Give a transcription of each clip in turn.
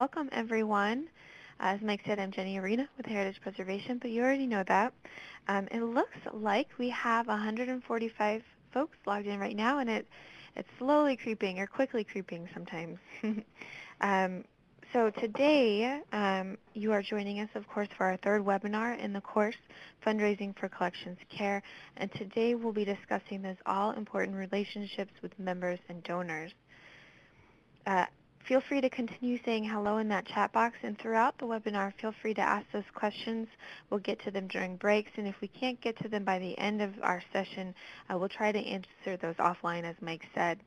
Welcome, everyone. As Mike said, I'm Jenny Arena with Heritage Preservation, but you already know that. Um, it looks like we have 145 folks logged in right now, and it it's slowly creeping or quickly creeping sometimes. um, so today, um, you are joining us, of course, for our third webinar in the course, Fundraising for Collections Care. And today we'll be discussing those all-important relationships with members and donors. Uh, feel free to continue saying hello in that chat box, and throughout the webinar, feel free to ask those questions. We'll get to them during breaks, and if we can't get to them by the end of our session, uh, we'll try to answer those offline, as Mike said.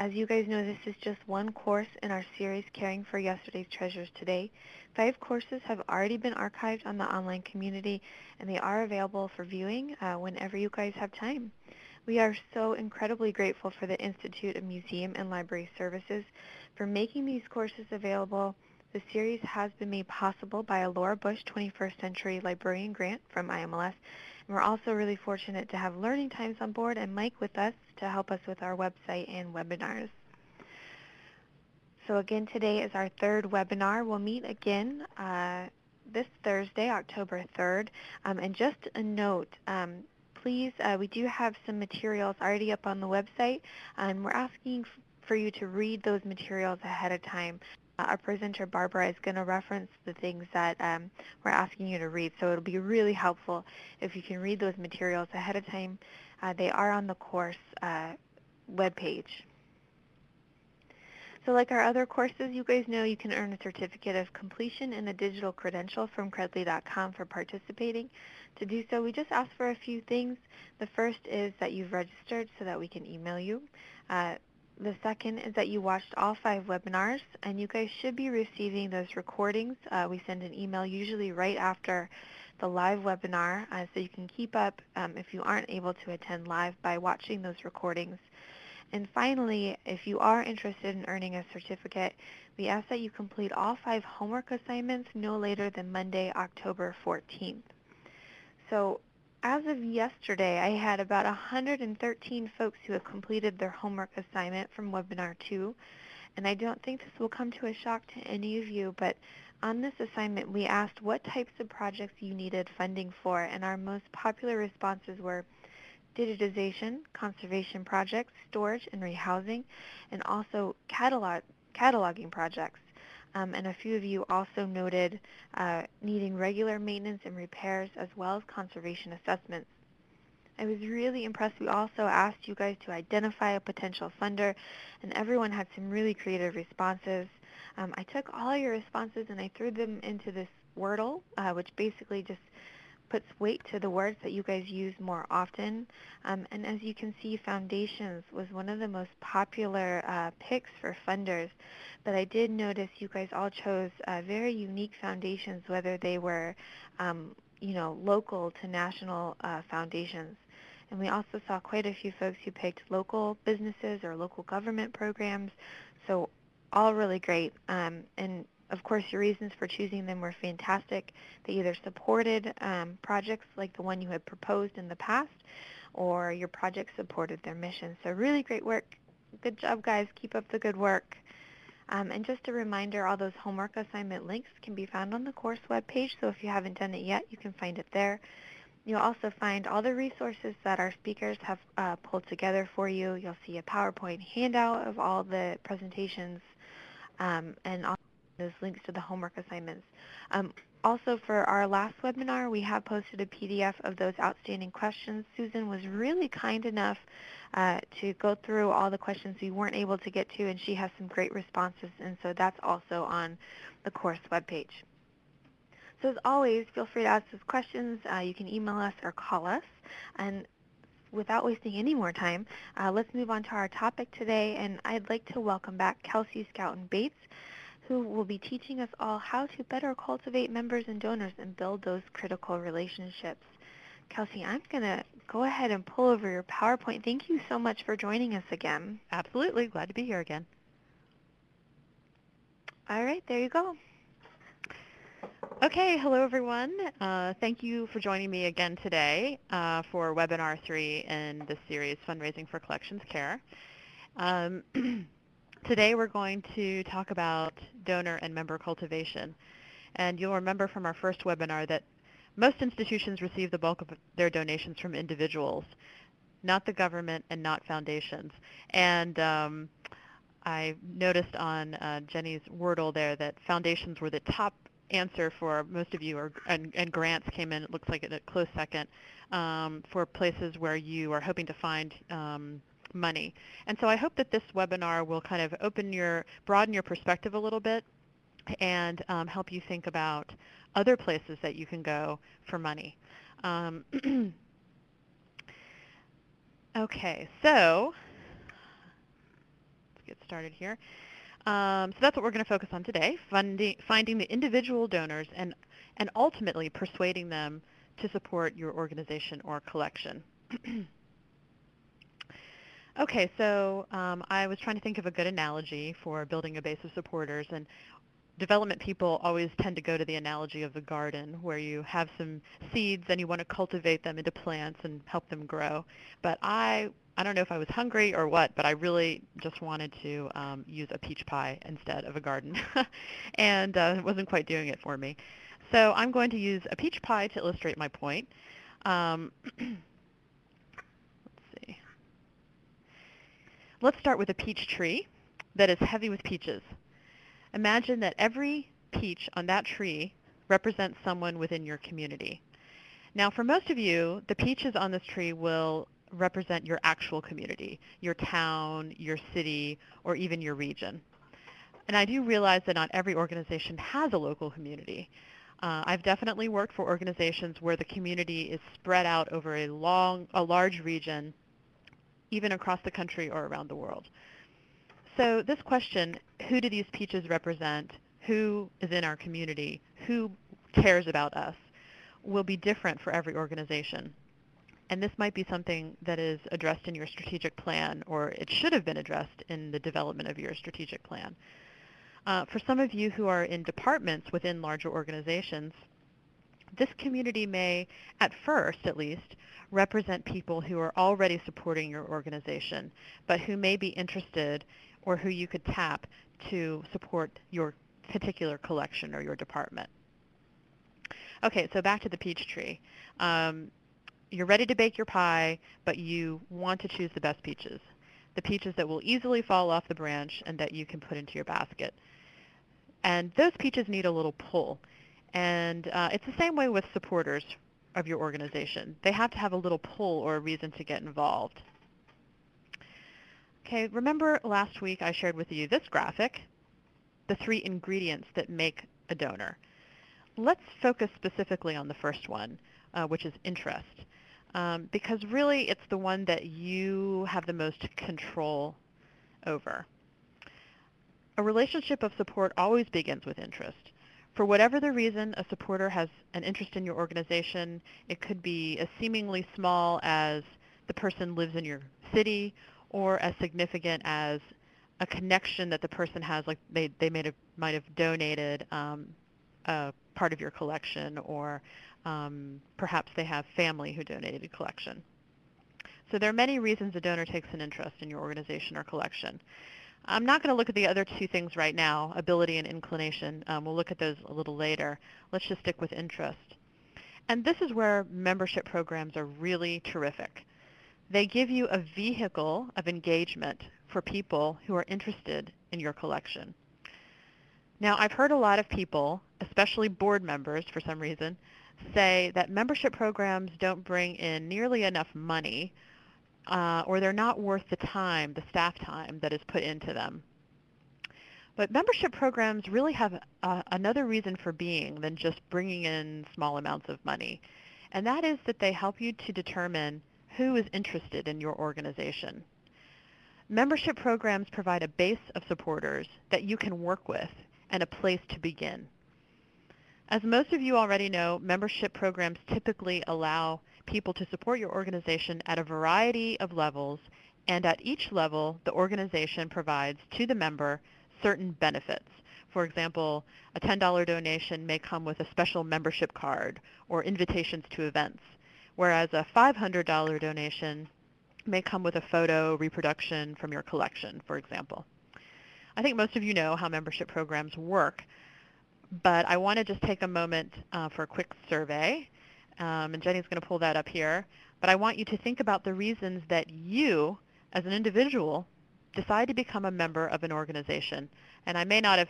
As you guys know, this is just one course in our series, Caring for Yesterday's Treasures Today. Five courses have already been archived on the online community, and they are available for viewing uh, whenever you guys have time. We are so incredibly grateful for the Institute of Museum and Library Services for making these courses available. The series has been made possible by a Laura Bush 21st Century Librarian Grant from IMLS, and we're also really fortunate to have Learning Times on board and Mike with us to help us with our website and webinars. So again, today is our third webinar. We'll meet again uh, this Thursday, October 3rd. Um, and just a note, um, please, uh, we do have some materials already up on the website, and we're asking for you to read those materials ahead of time our presenter, Barbara, is going to reference the things that um, we're asking you to read. So it'll be really helpful if you can read those materials ahead of time. Uh, they are on the course uh, webpage. So like our other courses, you guys know you can earn a certificate of completion and a digital credential from Credly.com for participating. To do so, we just ask for a few things. The first is that you've registered so that we can email you. Uh, the second is that you watched all five webinars, and you guys should be receiving those recordings. Uh, we send an email usually right after the live webinar, uh, so you can keep up um, if you aren't able to attend live by watching those recordings. And finally, if you are interested in earning a certificate, we ask that you complete all five homework assignments no later than Monday, October 14th. So as of yesterday, I had about 113 folks who have completed their homework assignment from Webinar 2. And I don't think this will come to a shock to any of you, but on this assignment, we asked what types of projects you needed funding for, and our most popular responses were digitization, conservation projects, storage and rehousing, and also catalog cataloging projects. Um, and a few of you also noted uh, needing regular maintenance and repairs as well as conservation assessments. I was really impressed. We also asked you guys to identify a potential funder, and everyone had some really creative responses. Um, I took all your responses and I threw them into this Wordle, uh, which basically just puts weight to the words that you guys use more often. Um, and as you can see, foundations was one of the most popular uh, picks for funders. But I did notice you guys all chose uh, very unique foundations, whether they were, um, you know, local to national uh, foundations. And we also saw quite a few folks who picked local businesses or local government programs. So all really great. Um, and of course, your reasons for choosing them were fantastic. They either supported um, projects like the one you had proposed in the past, or your project supported their mission. So really great work. Good job, guys. Keep up the good work. Um, and just a reminder, all those homework assignment links can be found on the course webpage, so if you haven't done it yet, you can find it there. You'll also find all the resources that our speakers have uh, pulled together for you. You'll see a PowerPoint handout of all the presentations um, and also those links to the homework assignments. Um, also, for our last webinar, we have posted a PDF of those outstanding questions. Susan was really kind enough uh, to go through all the questions we weren't able to get to, and she has some great responses, and so that's also on the course webpage. So as always, feel free to ask us questions. Uh, you can email us or call us. And without wasting any more time, uh, let's move on to our topic today, and I'd like to welcome back Kelsey Scouten Bates, who will be teaching us all how to better cultivate members and donors and build those critical relationships. Kelsey, I'm going to go ahead and pull over your PowerPoint. Thank you so much for joining us again. Absolutely. Glad to be here again. All right, there you go. Okay, hello everyone. Uh, thank you for joining me again today uh, for webinar three in the series Fundraising for Collections Care. Um, Today we're going to talk about donor and member cultivation. And you'll remember from our first webinar that most institutions receive the bulk of their donations from individuals, not the government and not foundations. And um, I noticed on uh, Jenny's Wordle there that foundations were the top answer for most of you, or, and, and grants came in, it looks like, at a close second, um, for places where you are hoping to find um, money. And so I hope that this webinar will kind of open your, broaden your perspective a little bit and um, help you think about other places that you can go for money. Um, okay, so let's get started here. Um, so that's what we're going to focus on today, funding, finding the individual donors and, and ultimately persuading them to support your organization or collection. okay, so um, I was trying to think of a good analogy for building a base of supporters, and development people always tend to go to the analogy of the garden where you have some seeds and you want to cultivate them into plants and help them grow. But I I don't know if I was hungry or what, but I really just wanted to um, use a peach pie instead of a garden, and uh, it wasn't quite doing it for me. So I'm going to use a peach pie to illustrate my point. Um, let's see. Let's start with a peach tree that is heavy with peaches. Imagine that every peach on that tree represents someone within your community. Now, for most of you, the peaches on this tree will represent your actual community, your town, your city, or even your region. And I do realize that not every organization has a local community. Uh, I've definitely worked for organizations where the community is spread out over a long, a large region, even across the country or around the world. So this question, who do these peaches represent? Who is in our community? Who cares about us? will be different for every organization. And this might be something that is addressed in your strategic plan, or it should have been addressed in the development of your strategic plan. Uh, for some of you who are in departments within larger organizations, this community may, at first at least, represent people who are already supporting your organization, but who may be interested or who you could tap to support your particular collection or your department. Okay, so back to the peach tree. Um, you're ready to bake your pie, but you want to choose the best peaches, the peaches that will easily fall off the branch and that you can put into your basket. And those peaches need a little pull. And uh, it's the same way with supporters of your organization. They have to have a little pull or a reason to get involved. Okay, remember last week I shared with you this graphic, the three ingredients that make a donor. Let's focus specifically on the first one, uh, which is interest um, because really it's the one that you have the most control over. A relationship of support always begins with interest. For whatever the reason a supporter has an interest in your organization, it could be as seemingly small as the person lives in your city or as significant as a connection that the person has, like they, they might have donated um, a part of your collection or um, perhaps they have family who donated a collection. So there are many reasons a donor takes an interest in your organization or collection. I'm not going to look at the other two things right now, ability and inclination. Um, we'll look at those a little later. Let's just stick with interest. And this is where membership programs are really terrific. They give you a vehicle of engagement for people who are interested in your collection. Now, I've heard a lot of people, especially board members for some reason, say that membership programs don't bring in nearly enough money uh, or they're not worth the time, the staff time that is put into them. But membership programs really have uh, another reason for being than just bringing in small amounts of money, and that is that they help you to determine who is interested in your organization. Membership programs provide a base of supporters that you can work with and a place to begin. As most of you already know, membership programs typically allow people to support your organization at a variety of levels, and at each level, the organization provides to the member certain benefits. For example, a $10 donation may come with a special membership card or invitations to events, whereas a $500 donation may come with a photo reproduction from your collection, for example. I think most of you know how membership programs work, but I want to just take a moment uh, for a quick survey, um, and Jenny's going to pull that up here. But I want you to think about the reasons that you, as an individual, decide to become a member of an organization. And I may not have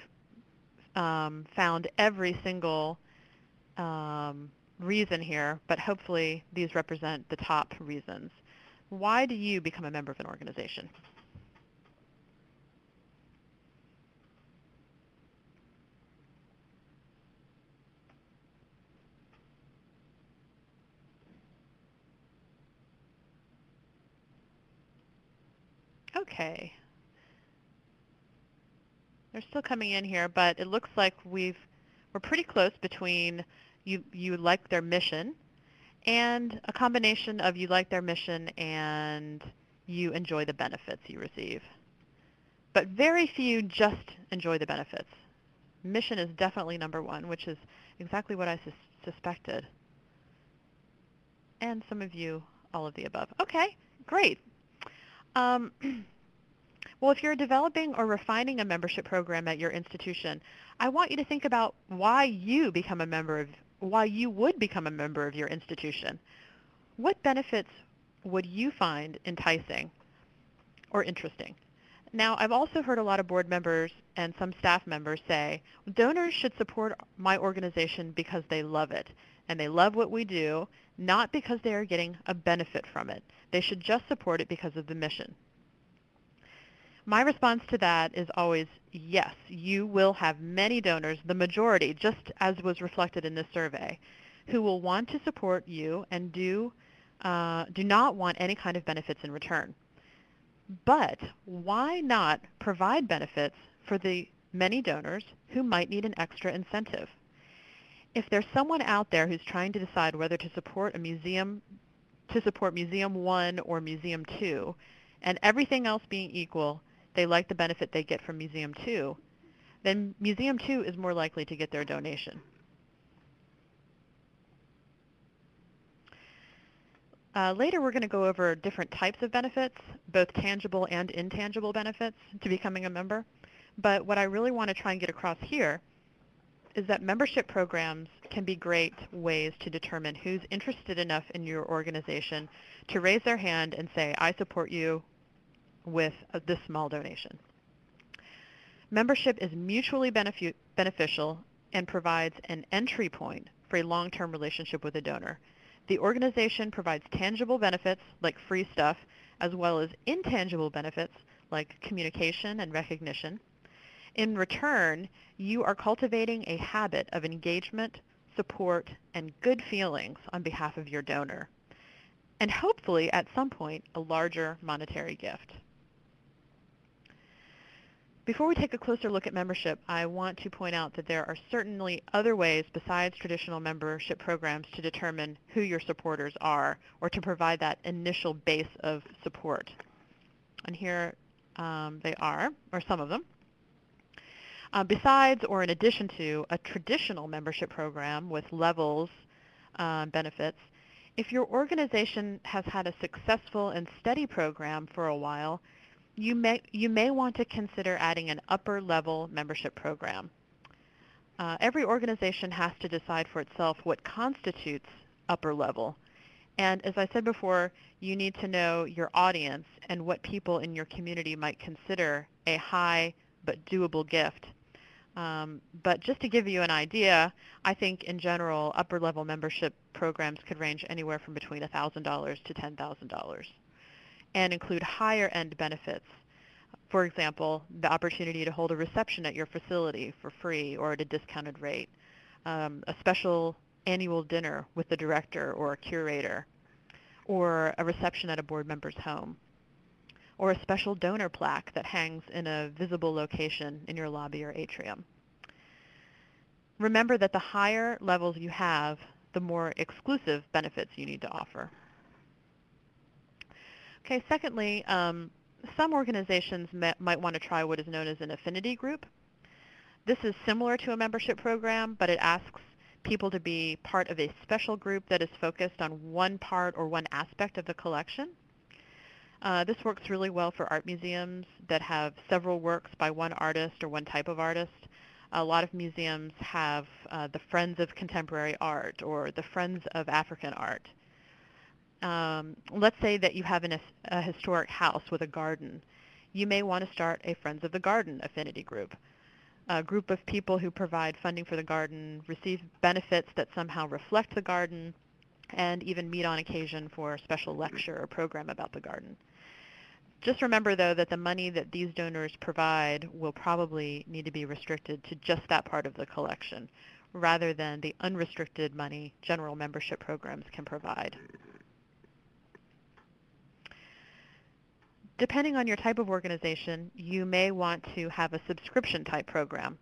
um, found every single um, reason here, but hopefully these represent the top reasons. Why do you become a member of an organization? Okay. They're still coming in here, but it looks like we've we're pretty close between you you like their mission and a combination of you like their mission and you enjoy the benefits you receive. But very few just enjoy the benefits. Mission is definitely number one, which is exactly what I sus suspected. And some of you, all of the above. Okay, great. Um, well, if you're developing or refining a membership program at your institution, I want you to think about why you become a member of, why you would become a member of your institution. What benefits would you find enticing or interesting? Now, I've also heard a lot of board members and some staff members say, donors should support my organization because they love it, and they love what we do, not because they are getting a benefit from it. They should just support it because of the mission. My response to that is always yes, you will have many donors, the majority, just as was reflected in this survey, who will want to support you and do, uh, do not want any kind of benefits in return. But why not provide benefits for the many donors who might need an extra incentive? If there's someone out there who's trying to decide whether to support a museum, to support Museum 1 or Museum 2, and everything else being equal, they like the benefit they get from Museum 2, then Museum 2 is more likely to get their donation. Uh, later we're going to go over different types of benefits, both tangible and intangible benefits to becoming a member. But what I really want to try and get across here is that membership programs can be great ways to determine who's interested enough in your organization to raise their hand and say, I support you with uh, this small donation. Membership is mutually benefi beneficial and provides an entry point for a long-term relationship with a donor. The organization provides tangible benefits like free stuff as well as intangible benefits like communication and recognition. In return, you are cultivating a habit of engagement, support, and good feelings on behalf of your donor, and hopefully at some point a larger monetary gift. Before we take a closer look at membership, I want to point out that there are certainly other ways besides traditional membership programs to determine who your supporters are or to provide that initial base of support. And here um, they are, or some of them. Uh, besides or in addition to a traditional membership program with levels uh, benefits, if your organization has had a successful and steady program for a while, you may, you may want to consider adding an upper level membership program. Uh, every organization has to decide for itself what constitutes upper level. And as I said before, you need to know your audience and what people in your community might consider a high but doable gift. Um, but just to give you an idea, I think in general upper level membership programs could range anywhere from between $1,000 to $10,000 and include higher end benefits. For example, the opportunity to hold a reception at your facility for free or at a discounted rate, um, a special annual dinner with the director or a curator, or a reception at a board member's home, or a special donor plaque that hangs in a visible location in your lobby or atrium. Remember that the higher levels you have, the more exclusive benefits you need to offer. Okay, secondly, um, some organizations might want to try what is known as an affinity group. This is similar to a membership program, but it asks people to be part of a special group that is focused on one part or one aspect of the collection. Uh, this works really well for art museums that have several works by one artist or one type of artist. A lot of museums have uh, the Friends of Contemporary Art or the Friends of African Art. Um, let's say that you have an, a historic house with a garden. You may want to start a Friends of the Garden affinity group. A group of people who provide funding for the garden, receive benefits that somehow reflect the garden, and even meet on occasion for a special lecture or program about the garden. Just remember, though, that the money that these donors provide will probably need to be restricted to just that part of the collection, rather than the unrestricted money general membership programs can provide. Depending on your type of organization, you may want to have a subscription type program.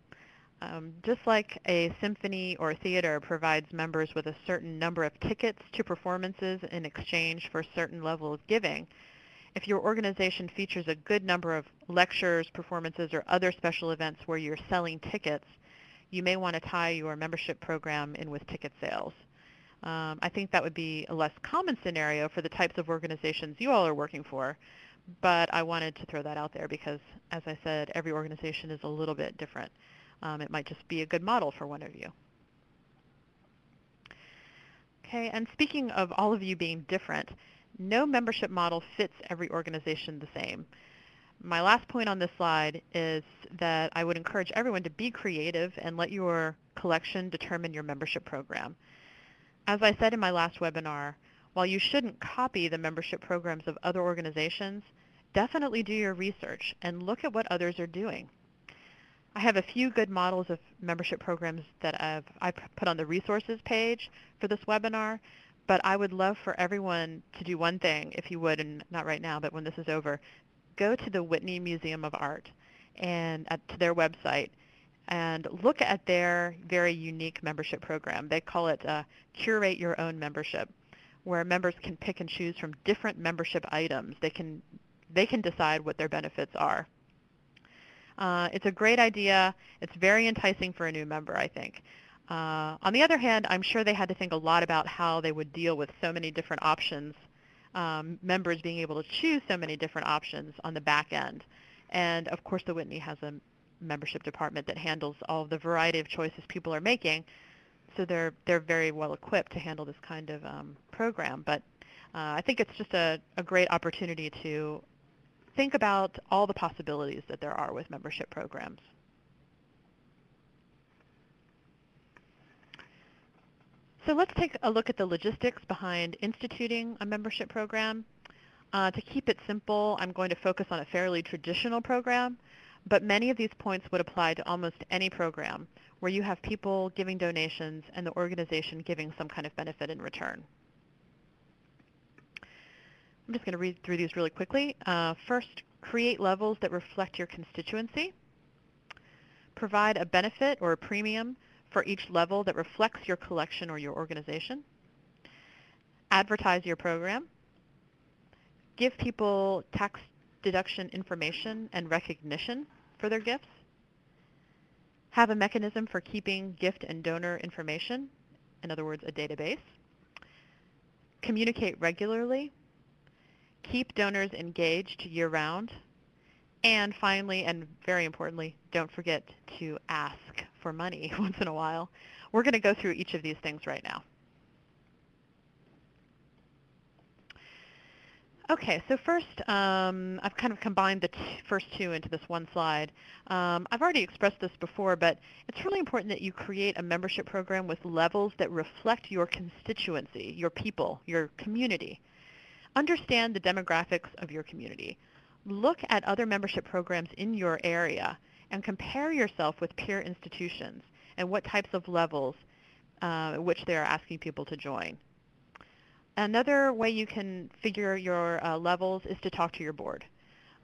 Um, just like a symphony or theater provides members with a certain number of tickets to performances in exchange for a certain level of giving, if your organization features a good number of lectures, performances, or other special events where you're selling tickets, you may want to tie your membership program in with ticket sales. Um, I think that would be a less common scenario for the types of organizations you all are working for, but I wanted to throw that out there because, as I said, every organization is a little bit different. Um, it might just be a good model for one of you. Okay, and speaking of all of you being different, no membership model fits every organization the same. My last point on this slide is that I would encourage everyone to be creative and let your collection determine your membership program. As I said in my last webinar, while you shouldn't copy the membership programs of other organizations, definitely do your research and look at what others are doing. I have a few good models of membership programs that I've, I've put on the resources page for this webinar, but I would love for everyone to do one thing, if you would, and not right now, but when this is over, go to the Whitney Museum of Art and to their website and look at their very unique membership program. They call it uh, Curate Your Own Membership, where members can pick and choose from different membership items. They can, they can decide what their benefits are. Uh, it's a great idea. It's very enticing for a new member, I think. Uh, on the other hand, I'm sure they had to think a lot about how they would deal with so many different options, um, members being able to choose so many different options on the back end. And of course, the Whitney has a membership department that handles all the variety of choices people are making. So they're, they're very well equipped to handle this kind of um, program. But uh, I think it's just a, a great opportunity to think about all the possibilities that there are with membership programs. So let's take a look at the logistics behind instituting a membership program. Uh, to keep it simple, I'm going to focus on a fairly traditional program, but many of these points would apply to almost any program where you have people giving donations and the organization giving some kind of benefit in return. I'm just going to read through these really quickly. Uh, first, create levels that reflect your constituency. Provide a benefit or a premium for each level that reflects your collection or your organization. Advertise your program. Give people tax deduction information and recognition for their gifts. Have a mechanism for keeping gift and donor information, in other words, a database. Communicate regularly. Keep donors engaged year-round. And finally, and very importantly, don't forget to ask for money once in a while. We're going to go through each of these things right now. Okay, so first, um, I've kind of combined the first two into this one slide. Um, I've already expressed this before, but it's really important that you create a membership program with levels that reflect your constituency, your people, your community. Understand the demographics of your community. Look at other membership programs in your area and compare yourself with peer institutions and what types of levels uh, which they are asking people to join. Another way you can figure your uh, levels is to talk to your board.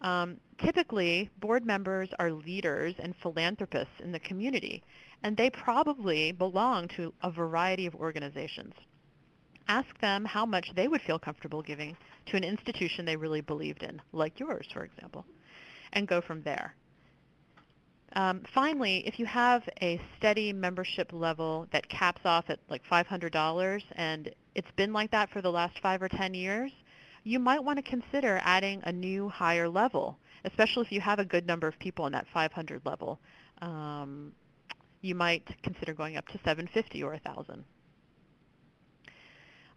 Um, typically, board members are leaders and philanthropists in the community, and they probably belong to a variety of organizations. Ask them how much they would feel comfortable giving to an institution they really believed in, like yours, for example, and go from there. Um, finally, if you have a steady membership level that caps off at like $500 and it's been like that for the last five or 10 years, you might want to consider adding a new higher level, especially if you have a good number of people in that 500 level. Um, you might consider going up to 750 or 1,000.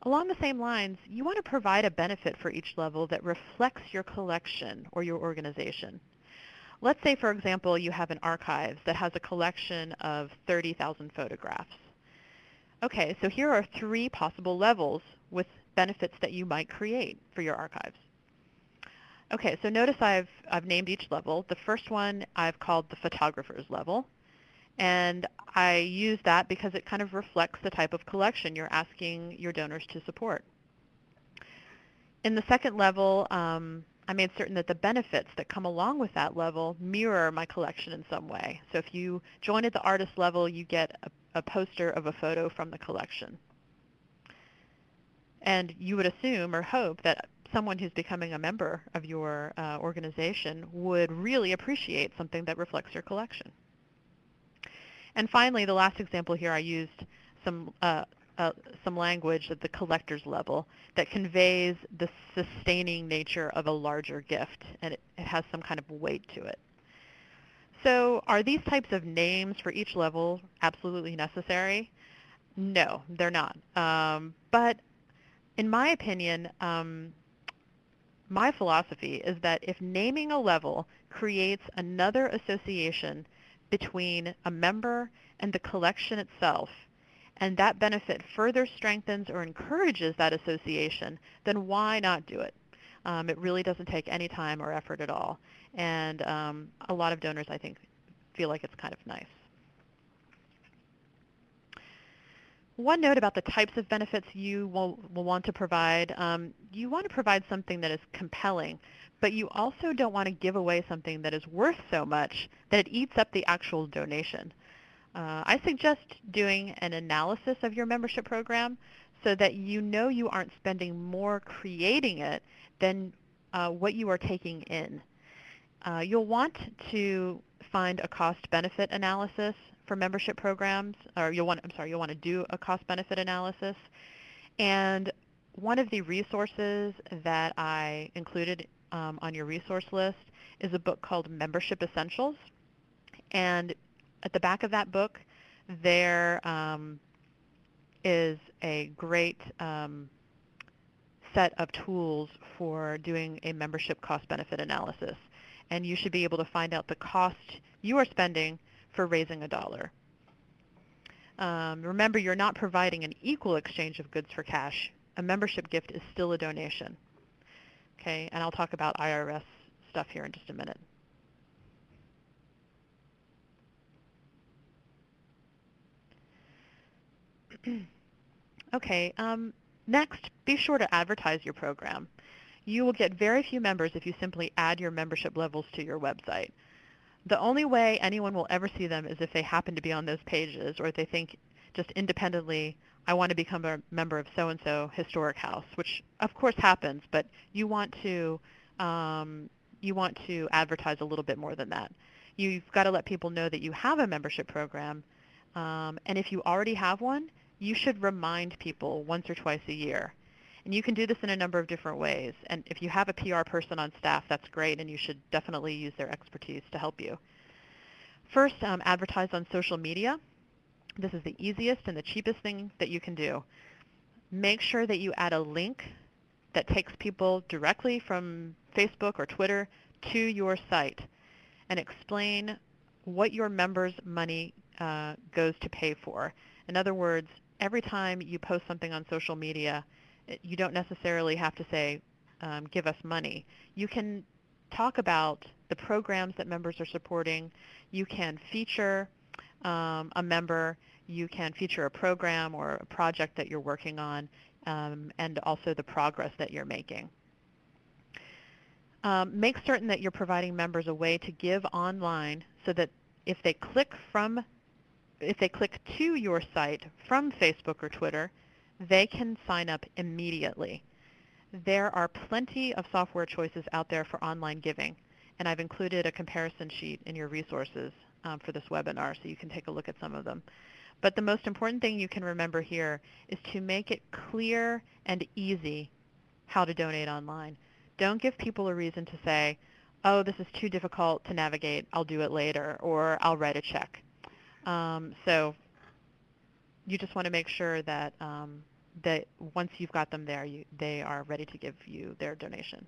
Along the same lines, you want to provide a benefit for each level that reflects your collection or your organization. Let's say, for example, you have an archive that has a collection of 30,000 photographs. Okay, so here are three possible levels with benefits that you might create for your archives. Okay, so notice I've, I've named each level. The first one I've called the photographer's level. And I use that because it kind of reflects the type of collection you're asking your donors to support. In the second level, um, I made certain that the benefits that come along with that level mirror my collection in some way. So if you join at the artist level, you get a, a poster of a photo from the collection. And you would assume or hope that someone who's becoming a member of your uh, organization would really appreciate something that reflects your collection. And finally, the last example here, I used some, uh, uh, some language at the collector's level that conveys the sustaining nature of a larger gift, and it, it has some kind of weight to it. So are these types of names for each level absolutely necessary? No, they're not. Um, but in my opinion, um, my philosophy is that if naming a level creates another association between a member and the collection itself, and that benefit further strengthens or encourages that association, then why not do it? Um, it really doesn't take any time or effort at all. And um, a lot of donors, I think, feel like it's kind of nice. One note about the types of benefits you will, will want to provide. Um, you want to provide something that is compelling but you also don't want to give away something that is worth so much that it eats up the actual donation. Uh, I suggest doing an analysis of your membership program so that you know you aren't spending more creating it than uh, what you are taking in. Uh, you'll want to find a cost-benefit analysis for membership programs, or you'll want, I'm sorry, you'll want to do a cost-benefit analysis. And one of the resources that I included um, on your resource list is a book called Membership Essentials. And at the back of that book, there um, is a great um, set of tools for doing a membership cost-benefit analysis. And you should be able to find out the cost you are spending for raising a dollar. Um, remember, you're not providing an equal exchange of goods for cash. A membership gift is still a donation. Okay, and I'll talk about IRS stuff here in just a minute. okay, um, next, be sure to advertise your program. You will get very few members if you simply add your membership levels to your website. The only way anyone will ever see them is if they happen to be on those pages or if they think just independently I want to become a member of so-and-so historic house, which of course happens, but you want to um, you want to advertise a little bit more than that. You've got to let people know that you have a membership program, um, and if you already have one, you should remind people once or twice a year. And you can do this in a number of different ways. And if you have a PR person on staff, that's great, and you should definitely use their expertise to help you. First, um, advertise on social media. This is the easiest and the cheapest thing that you can do. Make sure that you add a link that takes people directly from Facebook or Twitter to your site and explain what your members' money uh, goes to pay for. In other words, every time you post something on social media, you don't necessarily have to say, um, give us money. You can talk about the programs that members are supporting. You can feature um, a member, you can feature a program or a project that you're working on um, and also the progress that you're making. Um, make certain that you're providing members a way to give online so that if they click from if they click to your site from Facebook or Twitter, they can sign up immediately. There are plenty of software choices out there for online giving, and I've included a comparison sheet in your resources um, for this webinar so you can take a look at some of them. But the most important thing you can remember here is to make it clear and easy how to donate online. Don't give people a reason to say, oh, this is too difficult to navigate, I'll do it later, or I'll write a check. Um, so you just want to make sure that um, that once you've got them there, you, they are ready to give you their donation.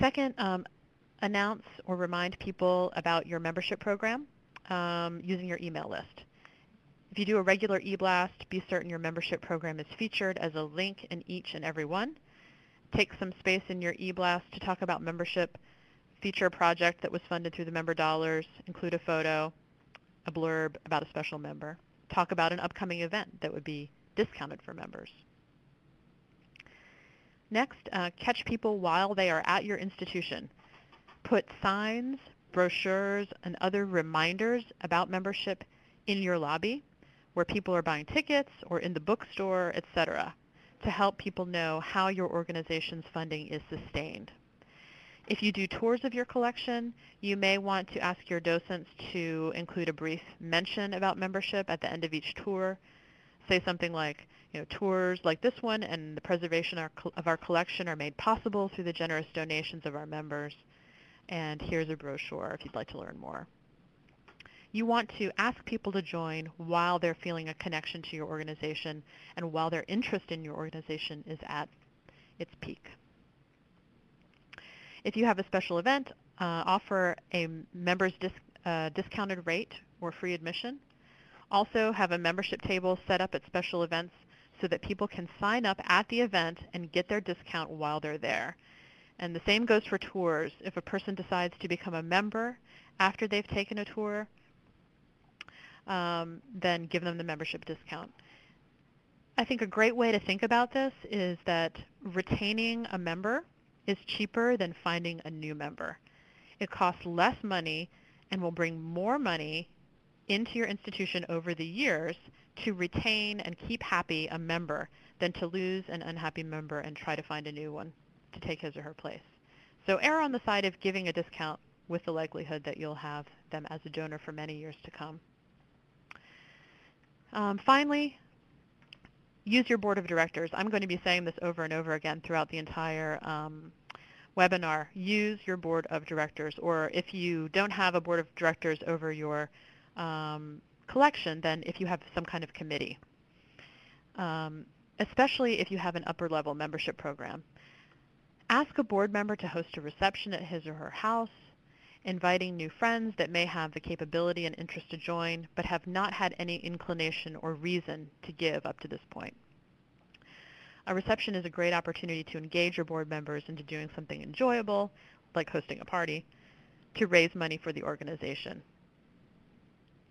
Second, um, announce or remind people about your membership program um, using your email list. If you do a regular e-blast, be certain your membership program is featured as a link in each and every one. Take some space in your e-blast to talk about membership, feature a project that was funded through the member dollars, include a photo, a blurb about a special member. Talk about an upcoming event that would be discounted for members. Next, uh, catch people while they are at your institution. Put signs, brochures, and other reminders about membership in your lobby where people are buying tickets or in the bookstore, etc., to help people know how your organization's funding is sustained. If you do tours of your collection, you may want to ask your docents to include a brief mention about membership at the end of each tour. Say something like, you know, tours like this one and the preservation of our collection are made possible through the generous donations of our members. And here's a brochure if you'd like to learn more. You want to ask people to join while they're feeling a connection to your organization and while their interest in your organization is at its peak. If you have a special event, uh, offer a member's dis uh, discounted rate or free admission. Also have a membership table set up at special events so that people can sign up at the event and get their discount while they're there. And the same goes for tours. If a person decides to become a member after they've taken a tour, um, then give them the membership discount. I think a great way to think about this is that retaining a member is cheaper than finding a new member. It costs less money and will bring more money into your institution over the years to retain and keep happy a member than to lose an unhappy member and try to find a new one to take his or her place. So err on the side of giving a discount with the likelihood that you'll have them as a donor for many years to come. Um, finally, use your board of directors. I'm going to be saying this over and over again throughout the entire um, webinar. Use your board of directors, or if you don't have a board of directors over your um, collection, then if you have some kind of committee, um, especially if you have an upper level membership program. Ask a board member to host a reception at his or her house, inviting new friends that may have the capability and interest to join, but have not had any inclination or reason to give up to this point. A reception is a great opportunity to engage your board members into doing something enjoyable, like hosting a party, to raise money for the organization.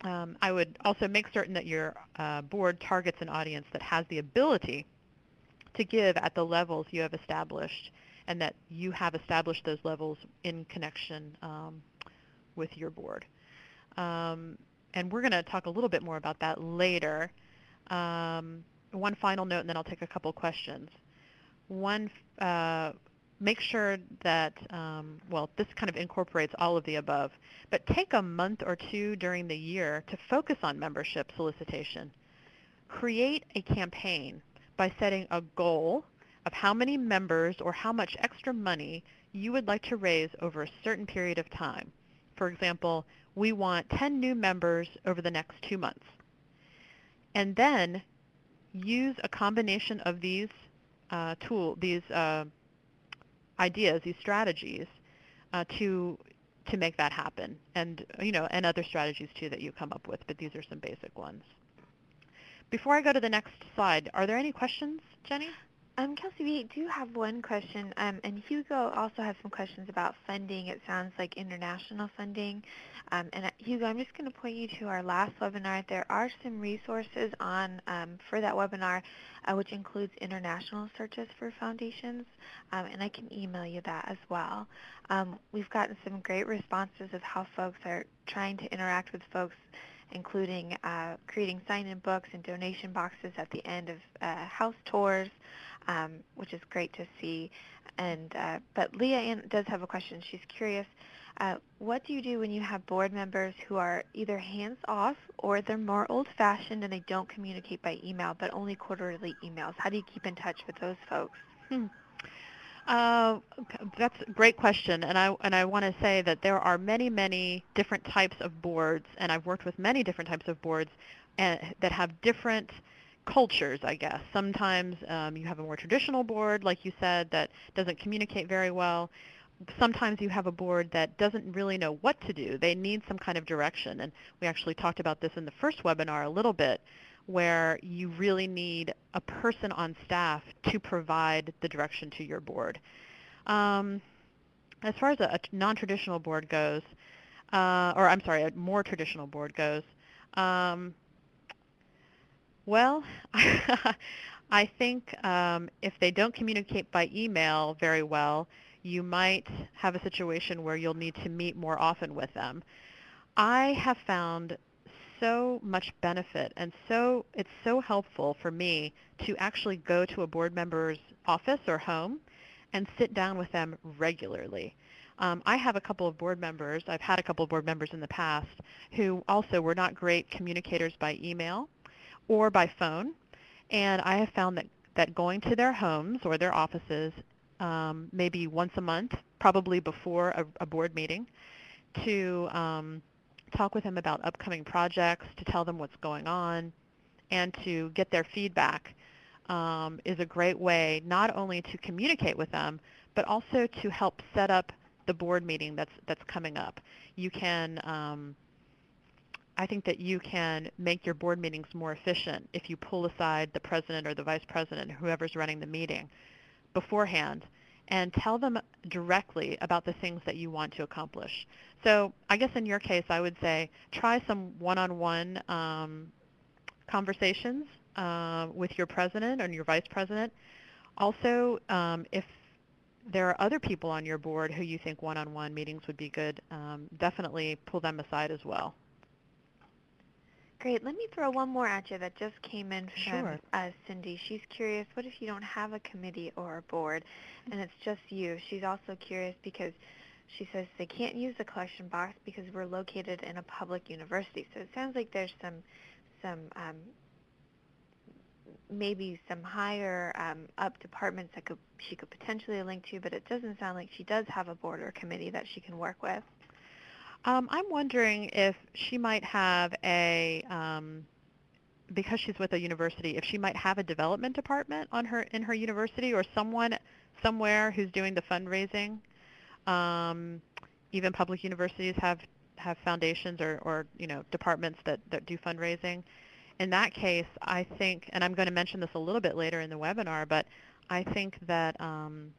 Um, I would also make certain that your uh, board targets an audience that has the ability to give at the levels you have established and that you have established those levels in connection um, with your board. Um, and we're going to talk a little bit more about that later. Um, one final note, and then I'll take a couple questions. One, uh, make sure that, um, well, this kind of incorporates all of the above, but take a month or two during the year to focus on membership solicitation. Create a campaign by setting a goal of how many members or how much extra money you would like to raise over a certain period of time. For example, we want 10 new members over the next two months. And then use a combination of these uh, tool, these uh, ideas, these strategies uh, to to make that happen, and you know, and other strategies too that you come up with. But these are some basic ones. Before I go to the next slide, are there any questions, Jenny? Um, Kelsey, we do have one question, um, and Hugo also has some questions about funding. It sounds like international funding. Um, and uh, Hugo, I'm just going to point you to our last webinar. There are some resources on um, for that webinar, uh, which includes international searches for foundations, um, and I can email you that as well. Um, we've gotten some great responses of how folks are trying to interact with folks including uh, creating sign-in books and donation boxes at the end of uh, house tours, um, which is great to see. And uh, but Leah Ann does have a question. She's curious. Uh, what do you do when you have board members who are either hands-off or they're more old-fashioned and they don't communicate by email, but only quarterly emails? How do you keep in touch with those folks? Hmm. Uh, that's a great question, and I and I want to say that there are many, many different types of boards, and I've worked with many different types of boards uh, that have different cultures, I guess. Sometimes um, you have a more traditional board, like you said, that doesn't communicate very well. Sometimes you have a board that doesn't really know what to do. They need some kind of direction, and we actually talked about this in the first webinar a little bit where you really need a person on staff to provide the direction to your board. Um, as far as a, a non-traditional board goes, uh, or I'm sorry, a more traditional board goes, um, well, I think um, if they don't communicate by email very well, you might have a situation where you'll need to meet more often with them. I have found so much benefit and so it's so helpful for me to actually go to a board member's office or home and sit down with them regularly. Um, I have a couple of board members, I've had a couple of board members in the past who also were not great communicators by email or by phone. And I have found that, that going to their homes or their offices um, maybe once a month, probably before a, a board meeting, to um, talk with them about upcoming projects, to tell them what's going on, and to get their feedback um, is a great way not only to communicate with them, but also to help set up the board meeting that's that's coming up. You can, um, I think that you can make your board meetings more efficient if you pull aside the president or the vice president, whoever's running the meeting, beforehand and tell them directly about the things that you want to accomplish. So I guess in your case, I would say try some one-on-one um, conversations uh, with your president and your vice president. Also, um, if there are other people on your board who you think one-on-one meetings would be good, um, definitely pull them aside as well. Great. Let me throw one more at you that just came in from Sure. uh, Cindy. She's curious, what if you don't have a committee or a board and it's just you? She's also curious because she says they can't use the collection box because we're located in a public university. So it sounds like there's some, some um, maybe some higher um, up departments that could she could potentially link to, but it doesn't sound like she does have a board or committee that she can work with. Um, I'm wondering if she might have a, um, because she's with a university, if she might have a development department on her in her university or someone somewhere who's doing the fundraising. Um, even public universities have have foundations or, or you know departments that, that do fundraising. In that case, I think, and I'm going to mention this a little bit later in the webinar, but I think that um,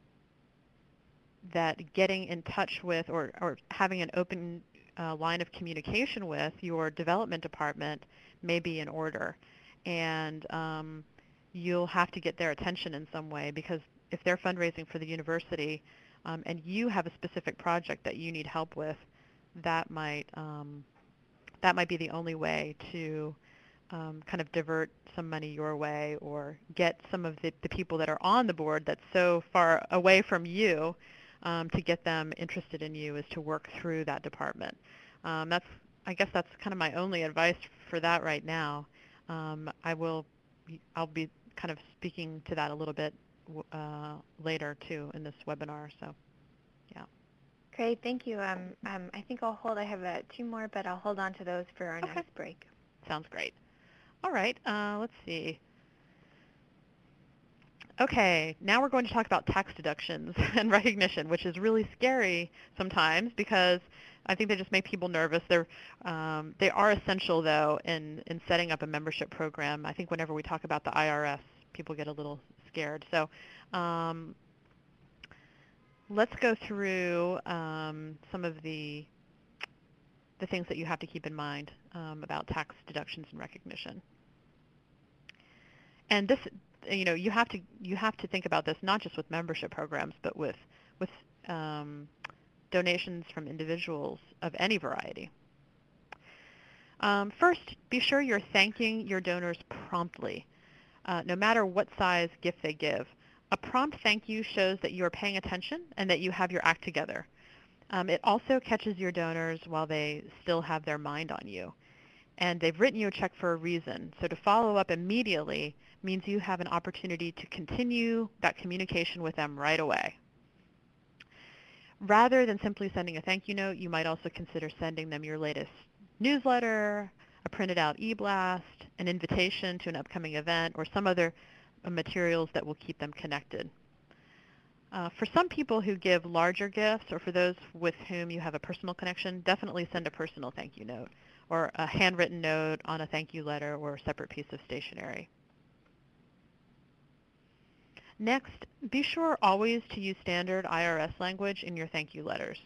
that getting in touch with or, or having an open uh, line of communication with your development department may be in order. And um, you'll have to get their attention in some way because if they're fundraising for the university um, and you have a specific project that you need help with, that might um, that might be the only way to um, kind of divert some money your way or get some of the, the people that are on the board that's so far away from you um, to get them interested in you is to work through that department. Um, that's, I guess that's kind of my only advice for that right now. Um, I will, I'll be kind of speaking to that a little bit uh, later too in this webinar. So, yeah. Great, thank you. Um, um, I think I'll hold. I have uh, two more, but I'll hold on to those for our Okay. next break. Sounds great. All right, uh, let's see. Okay, now we're going to talk about tax deductions and recognition, which is really scary sometimes because I think they just make people nervous. They're, um, they are essential, though, in, in setting up a membership program. I think whenever we talk about the IRS, people get a little scared. So um, let's go through um, some of the, the things that you have to keep in mind um, about tax deductions and recognition. And this, you know, you have to you have to think about this not just with membership programs, but with with um, donations from individuals of any variety. Um, first, be sure you're thanking your donors promptly, uh, no matter what size gift they give. A prompt thank you shows that you are paying attention and that you have your act together. Um, it also catches your donors while they still have their mind on you. And they've written you a check for a reason. So to follow up immediately means you have an opportunity to continue that communication with them right away. Rather than simply sending a thank you note, you might also consider sending them your latest newsletter, a printed out e-blast, an invitation to an upcoming event, or some other materials that will keep them connected. Uh, for some people who give larger gifts, or for those with whom you have a personal connection, definitely send a personal thank you note, or a handwritten note on a thank you letter, or a separate piece of stationery. Next, be sure always to use standard IRS language in your thank you letters.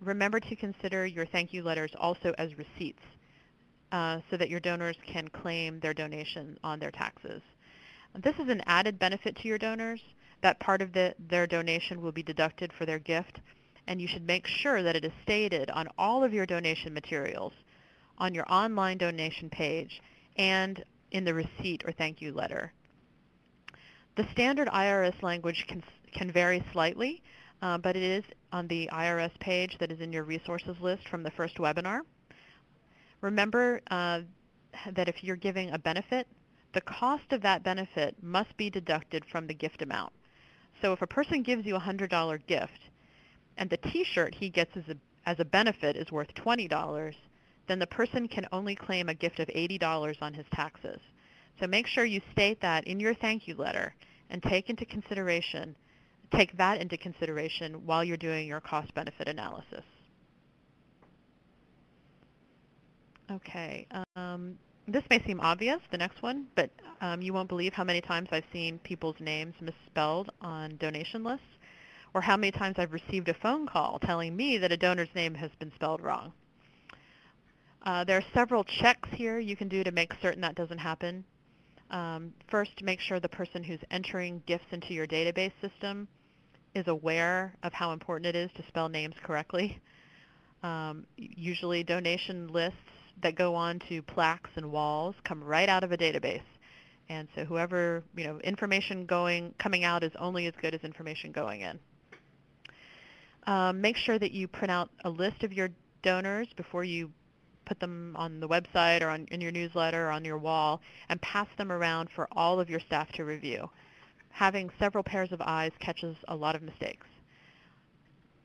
Remember to consider your thank you letters also as receipts uh, so that your donors can claim their donation on their taxes. This is an added benefit to your donors that part of the, their donation will be deducted for their gift, and you should make sure that it is stated on all of your donation materials, on your online donation page, and in the receipt or thank you letter. The standard IRS language can, can vary slightly, uh, but it is on the IRS page that is in your resources list from the first webinar. Remember uh, that if you're giving a benefit, the cost of that benefit must be deducted from the gift amount. So if a person gives you a $100 gift and the t-shirt he gets as a, as a benefit is worth $20, then the person can only claim a gift of $80 on his taxes. So make sure you state that in your thank you letter and take into consideration, take that into consideration while you're doing your cost benefit analysis. Okay, um, this may seem obvious, the next one, but um, you won't believe how many times I've seen people's names misspelled on donation lists, or how many times I've received a phone call telling me that a donor's name has been spelled wrong. Uh, there are several checks here you can do to make certain that doesn't happen. Um, first, make sure the person who's entering gifts into your database system is aware of how important it is to spell names correctly. Um, usually donation lists that go on to plaques and walls come right out of a database. And so whoever, you know, information going, coming out is only as good as information going in. Um, make sure that you print out a list of your donors before you put them on the website or on, in your newsletter or on your wall and pass them around for all of your staff to review. Having several pairs of eyes catches a lot of mistakes.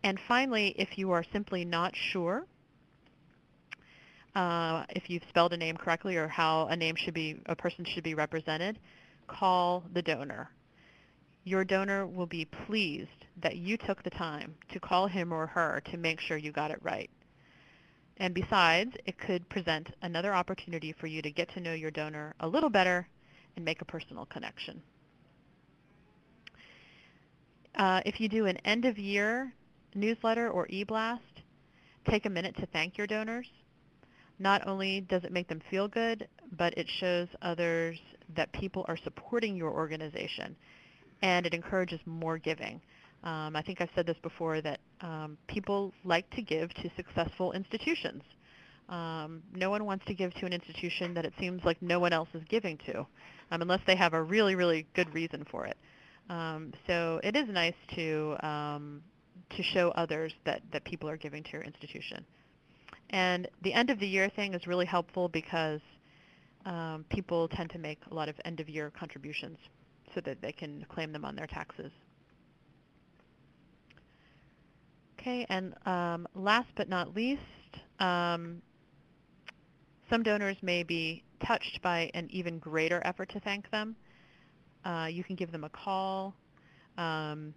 And finally, if you are simply not sure uh, if you've spelled a name correctly or how a name should be, a person should be represented, call the donor. Your donor will be pleased that you took the time to call him or her to make sure you got it right. And besides, it could present another opportunity for you to get to know your donor a little better and make a personal connection. Uh, if you do an end-of-year newsletter or e-blast, take a minute to thank your donors. Not only does it make them feel good, but it shows others that people are supporting your organization and it encourages more giving. Um, I think I've said this before that um, people like to give to successful institutions. Um, no one wants to give to an institution that it seems like no one else is giving to, um, unless they have a really, really good reason for it. Um, so it is nice to um, to show others that, that people are giving to your institution. And the end of the year thing is really helpful because um, people tend to make a lot of end of year contributions so that they can claim them on their taxes. Okay, and um, last but not least, um, some donors may be touched by an even greater effort to thank them. Uh, you can give them a call. Um,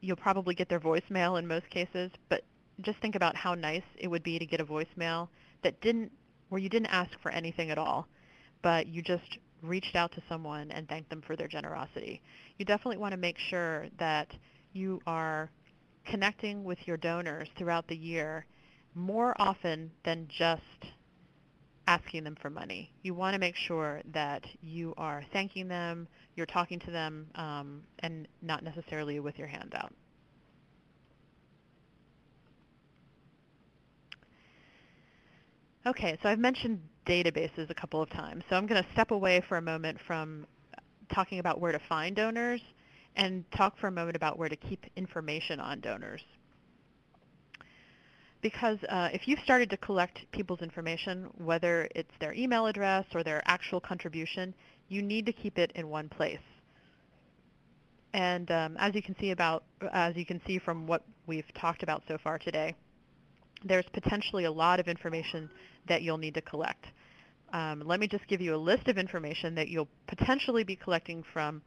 you'll probably get their voicemail in most cases, but just think about how nice it would be to get a voicemail that didn't, where you didn't ask for anything at all, but you just reached out to someone and thanked them for their generosity. You definitely want to make sure that you are connecting with your donors throughout the year more often than just asking them for money. You want to make sure that you are thanking them, you're talking to them, um, and not necessarily with your hands out. Okay, so I've mentioned databases a couple of times, so I'm going to step away for a moment from talking about where to find donors and talk for a moment about where to keep information on donors. because uh, if you've started to collect people's information, whether it's their email address or their actual contribution, you need to keep it in one place. And um, as you can see about, as you can see from what we've talked about so far today, there's potentially a lot of information that you'll need to collect. Um, let me just give you a list of information that you'll potentially be collecting from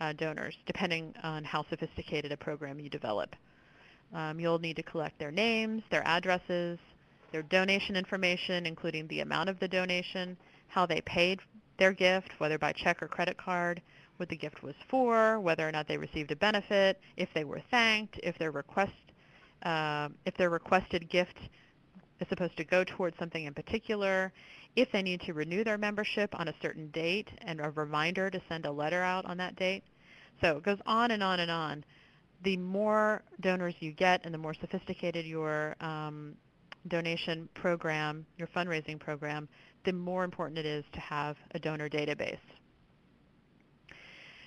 uh, donors, depending on how sophisticated a program you develop. Um, you'll need to collect their names, their addresses, their donation information, including the amount of the donation, how they paid their gift, whether by check or credit card, what the gift was for, whether or not they received a benefit, if they were thanked, if their request, uh, if their requested gift is supposed to go towards something in particular, if they need to renew their membership on a certain date and a reminder to send a letter out on that date. So it goes on and on and on. The more donors you get and the more sophisticated your um, donation program, your fundraising program, the more important it is to have a donor database.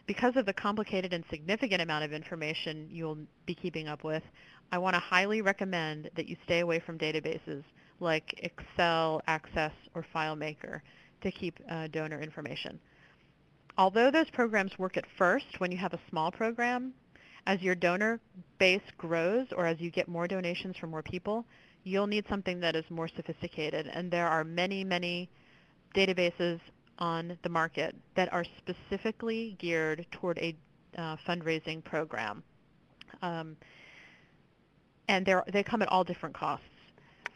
Because of the complicated and significant amount of information you'll be keeping up with, I want to highly recommend that you stay away from databases like Excel, Access, or FileMaker to keep uh, donor information. Although those programs work at first when you have a small program, as your donor base grows or as you get more donations from more people, you'll need something that is more sophisticated. And there are many, many databases on the market that are specifically geared toward a uh, fundraising program. Um, and they come at all different costs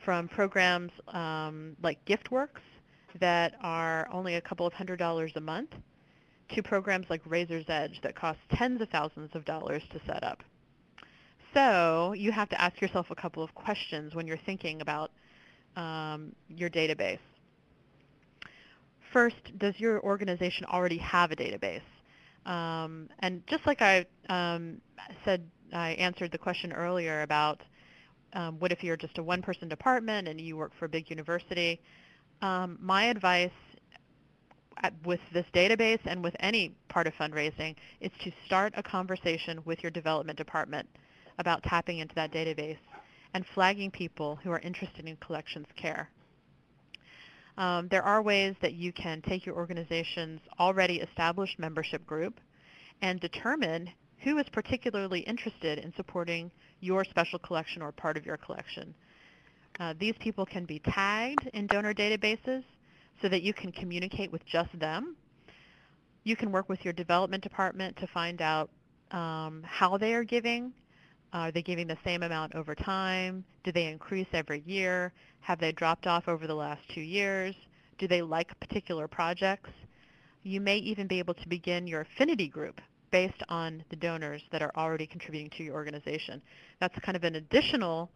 from programs um, like GiftWorks that are only a couple of hundred dollars a month to programs like Raiser's Edge that cost tens of thousands of dollars to set up. So you have to ask yourself a couple of questions when you're thinking about um, your database. First, does your organization already have a database? Um, and just like I um, said, I answered the question earlier about um, what if you're just a one-person department and you work for a big university? Um, my advice at, with this database and with any part of fundraising is to start a conversation with your development department about tapping into that database and flagging people who are interested in collections care. Um, there are ways that you can take your organization's already established membership group and determine who is particularly interested in supporting your special collection or part of your collection. Uh, these people can be tagged in donor databases so that you can communicate with just them. You can work with your development department to find out um, how they are giving. Are they giving the same amount over time? Do they increase every year? Have they dropped off over the last two years? Do they like particular projects? You may even be able to begin your affinity group based on the donors that are already contributing to your organization. That's kind of an additional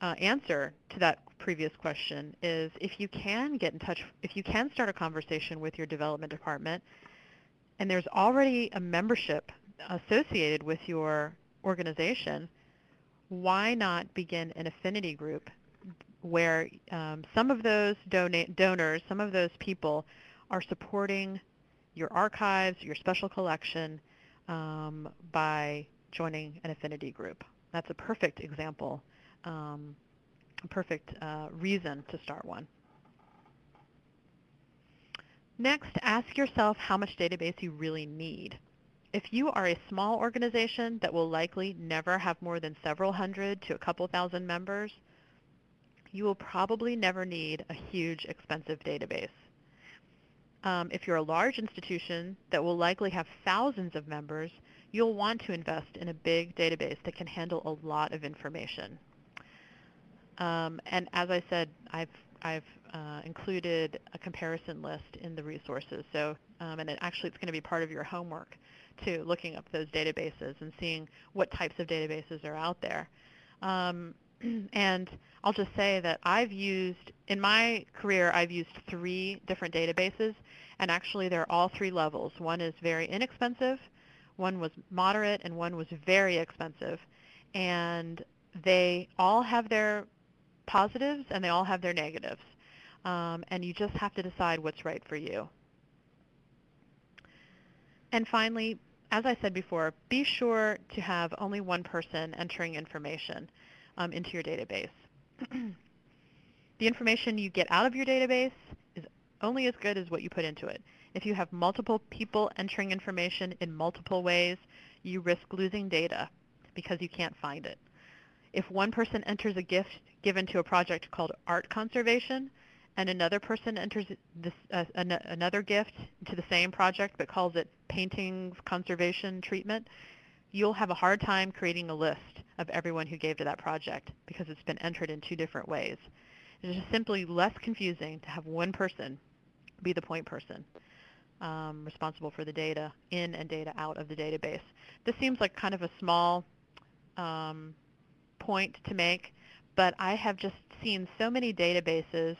uh, answer to that previous question is if you can get in touch, if you can start a conversation with your development department and there's already a membership associated with your organization, why not begin an affinity group where um, some of those donate, donors, some of those people are supporting your archives, your special collection, um, by joining an affinity group. That's a perfect example, um, a perfect uh, reason to start one. Next, ask yourself how much database you really need. If you are a small organization that will likely never have more than several hundred to a couple thousand members, you will probably never need a huge expensive database. Um, if you're a large institution that will likely have thousands of members, you'll want to invest in a big database that can handle a lot of information. Um, and as I said, I've, I've uh, included a comparison list in the resources. So, um, and it actually it's going to be part of your homework too, looking up those databases and seeing what types of databases are out there. Um, and I'll just say that I've used, in my career, I've used three different databases, and actually they're all three levels. One is very inexpensive, one was moderate, and one was very expensive. And they all have their positives and they all have their negatives. Um, and you just have to decide what's right for you. And finally, as I said before, be sure to have only one person entering information um, into your database. the information you get out of your database only as good as what you put into it. If you have multiple people entering information in multiple ways, you risk losing data because you can't find it. If one person enters a gift given to a project called art conservation, and another person enters this, uh, an another gift to the same project but calls it painting conservation treatment, you'll have a hard time creating a list of everyone who gave to that project because it's been entered in two different ways. It is simply less confusing to have one person be the point person um, responsible for the data in and data out of the database. This seems like kind of a small um, point to make, but I have just seen so many databases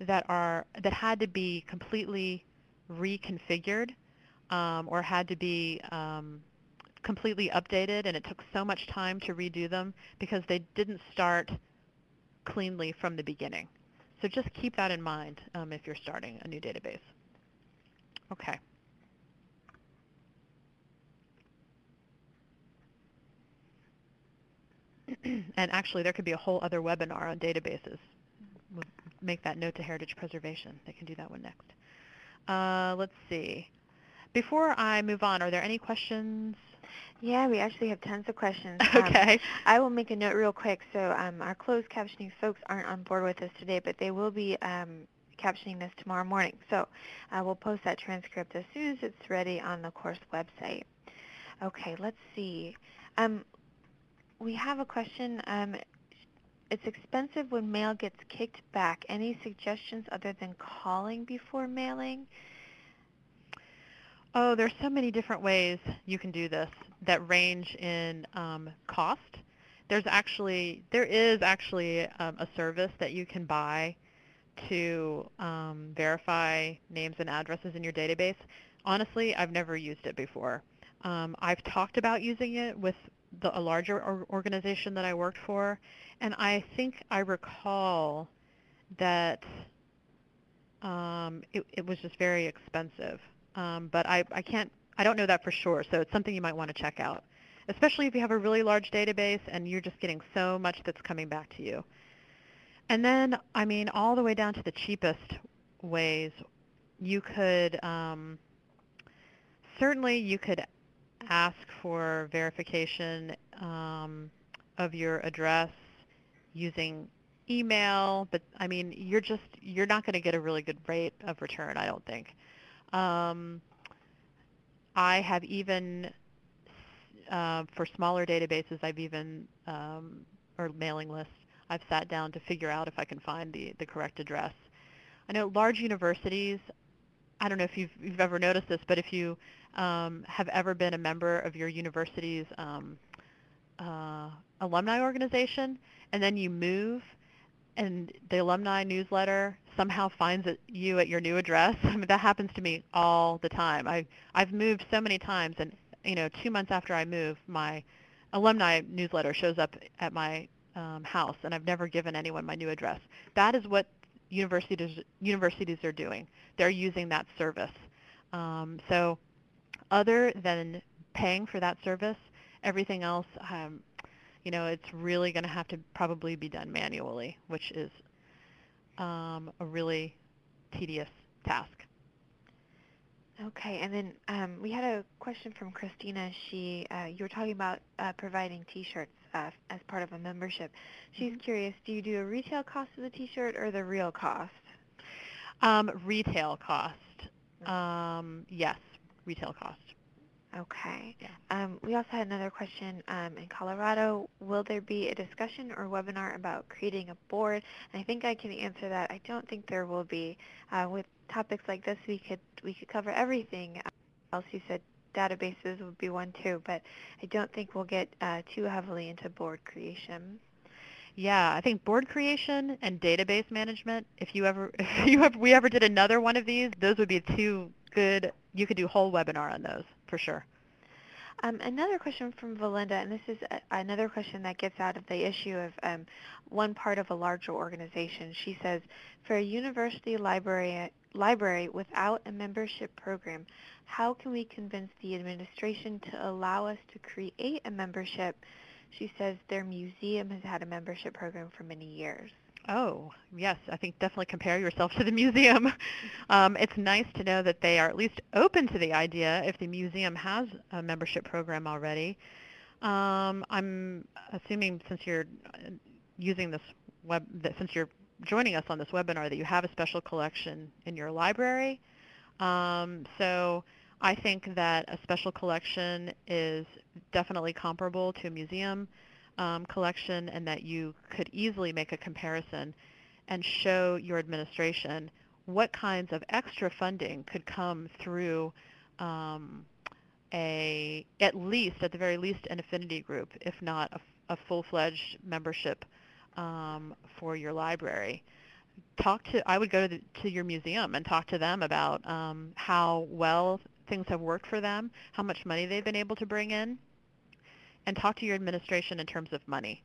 that are that had to be completely reconfigured um, or had to be um, completely updated, and it took so much time to redo them because they didn't start cleanly from the beginning. So just keep that in mind um, if you're starting a new database. Okay. and actually, there could be a whole other webinar on databases. We'll make that note to Heritage Preservation. They can do that one next. Uh, let's see. Before I move on, are there any questions? Yeah, we actually have tons of questions. okay. Um, I will make a note real quick. So um, our closed captioning folks aren't on board with us today, but they will be um, captioning this tomorrow morning. So uh, we'll post that transcript as soon as it's ready on the course website. Okay, let's see. Um, we have a question. Um, it's expensive when mail gets kicked back. Any suggestions other than calling before mailing? Oh, there's so many different ways you can do this that range in um, cost. There's actually, there is actually um, a service that you can buy to um, verify names and addresses in your database. Honestly, I've never used it before. Um, I've talked about using it with the, a larger or organization that I worked for, and I think I recall that um, it, it, was just very expensive. Um, but I, I can't, I don't know that for sure, so it's something you might want to check out, especially if you have a really large database and you're just getting so much that's coming back to you. And then, I mean, all the way down to the cheapest ways, you could, um, certainly you could ask for verification um, of your address using email, but I mean, you're just, you're not going to get a really good rate of return, I don't think. Um, I have even, uh, for smaller databases, I've even, um, or mailing lists, I've sat down to figure out if I can find the, the correct address. I know large universities, I don't know if you've, you've ever noticed this, but if you um, have ever been a member of your university's um, uh, alumni organization, and then you move, and the alumni newsletter somehow finds it, you at your new address. I mean, that happens to me all the time. I, I've moved so many times, and you know, two months after I move, my alumni newsletter shows up at my um, house, and I've never given anyone my new address. That is what universities universities are doing. They're using that service. Um, so, other than paying for that service, everything else, um, you know, it's really going to have to probably be done manually, which is um, a really tedious task. Okay, and then um, we had a question from Christina. She, uh, you were talking about uh, providing T-shirts uh, as part of a membership. She's mm-hmm. curious, do you do a retail cost of the T-shirt or the real cost? Um, retail cost. Mm-hmm. Um, yes, retail cost. Okay. Yeah. Um, we also had another question um, in Colorado. Will there be a discussion or webinar about creating a board? And I think I can answer that. I don't think there will be. Uh, with topics like this, we could we could cover everything. Else you said databases would be one too, but I don't think we'll get uh, too heavily into board creation. Yeah, I think board creation and database management. If you ever, if you ever, we ever did another one of these, those would be two good. You could do a whole webinar on those for sure. Um, another question from Valinda, and this is a, another question that gets out of the issue of um, one part of a larger organization. She says, for a university library, library without a membership program, how can we convince the administration to allow us to create a membership? She says their museum has had a membership program for many years. Oh, yes, I think definitely compare yourself to the museum. um, it's nice to know that they are at least open to the idea if the museum has a membership program already. Um, I'm assuming since you're uh, using this web, that since you're joining us on this webinar, that you have a special collection in your library. Um, so I think that a special collection is definitely comparable to a museum um, collection and that you could easily make a comparison and show your administration what kinds of extra funding could come through um, a, at least, at the very least, an affinity group, if not a, a full-fledged membership um, for your library. Talk to, I would go to, the, to your museum and talk to them about um, how well things have worked for them, how much money they've been able to bring in, and talk to your administration in terms of money,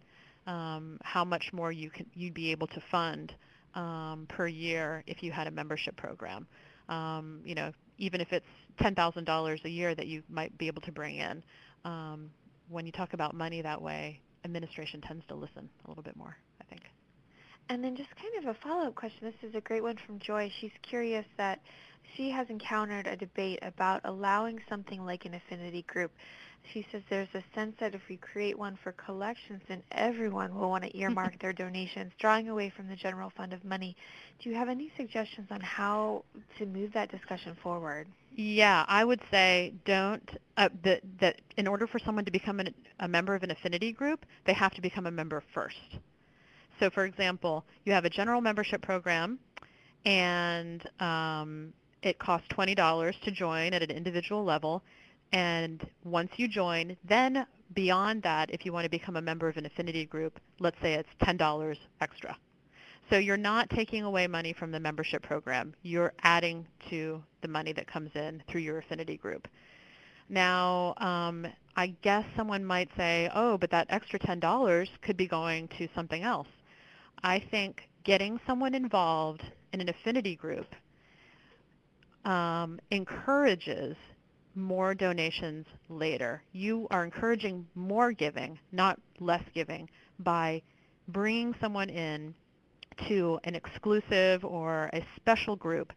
um, how much more you can, you'd be able to fund um, per year if you had a membership program. Um, you know, even if it's $10,000 a year that you might be able to bring in. Um, when you talk about money that way, administration tends to listen a little bit more, I think. And then just kind of a follow-up question. This is a great one from Joy. She's curious that she has encountered a debate about allowing something like an affinity group she says there's a sense that if we create one for collections, then everyone will want to earmark their donations, drawing away from the general fund of money. Do you have any suggestions on how to move that discussion forward? Yeah, I would say don't, uh, that, that in order for someone to become an, a member of an affinity group, they have to become a member first. So for example, you have a general membership program and um, it costs $20 to join at an individual level and once you join, then beyond that, if you want to become a member of an affinity group, let's say it's $10 extra. So you're not taking away money from the membership program. You're adding to the money that comes in through your affinity group. Now, um, I guess someone might say, oh, but that extra $10 could be going to something else. I think getting someone involved in an affinity group um, encourages more donations later. You are encouraging more giving, not less giving, by bringing someone in to an exclusive or a special group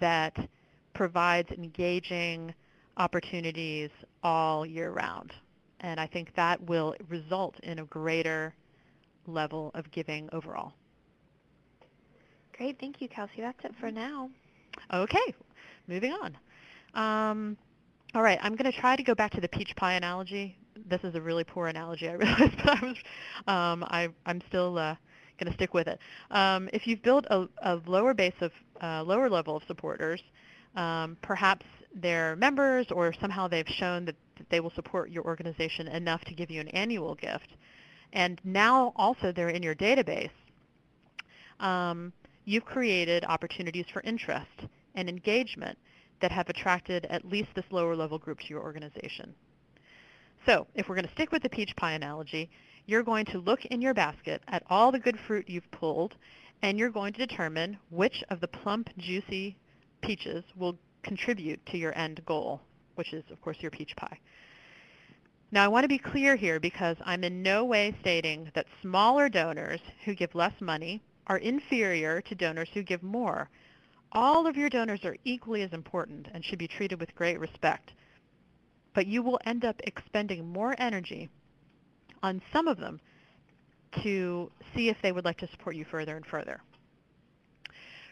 that provides engaging opportunities all year round. And I think that will result in a greater level of giving overall. Great. Thank you, Kelsey. That's it for now. Okay. Moving on. Um, all right, I'm going to try to go back to the peach pie analogy. This is a really poor analogy, I realize, but I was, um, I, I'm still uh, going to stick with it. Um, if you've built a, a lower base of uh, lower level of supporters, um, perhaps they're members or somehow they've shown that, that they will support your organization enough to give you an annual gift, and now also they're in your database, um, you've created opportunities for interest and engagement that have attracted at least this lower level group to your organization. So if we're going to stick with the peach pie analogy, you're going to look in your basket at all the good fruit you've pulled, and you're going to determine which of the plump, juicy peaches will contribute to your end goal, which is, of course, your peach pie. Now, I want to be clear here because I'm in no way stating that smaller donors who give less money are inferior to donors who give more. All of your donors are equally as important and should be treated with great respect. But you will end up expending more energy on some of them to see if they would like to support you further and further.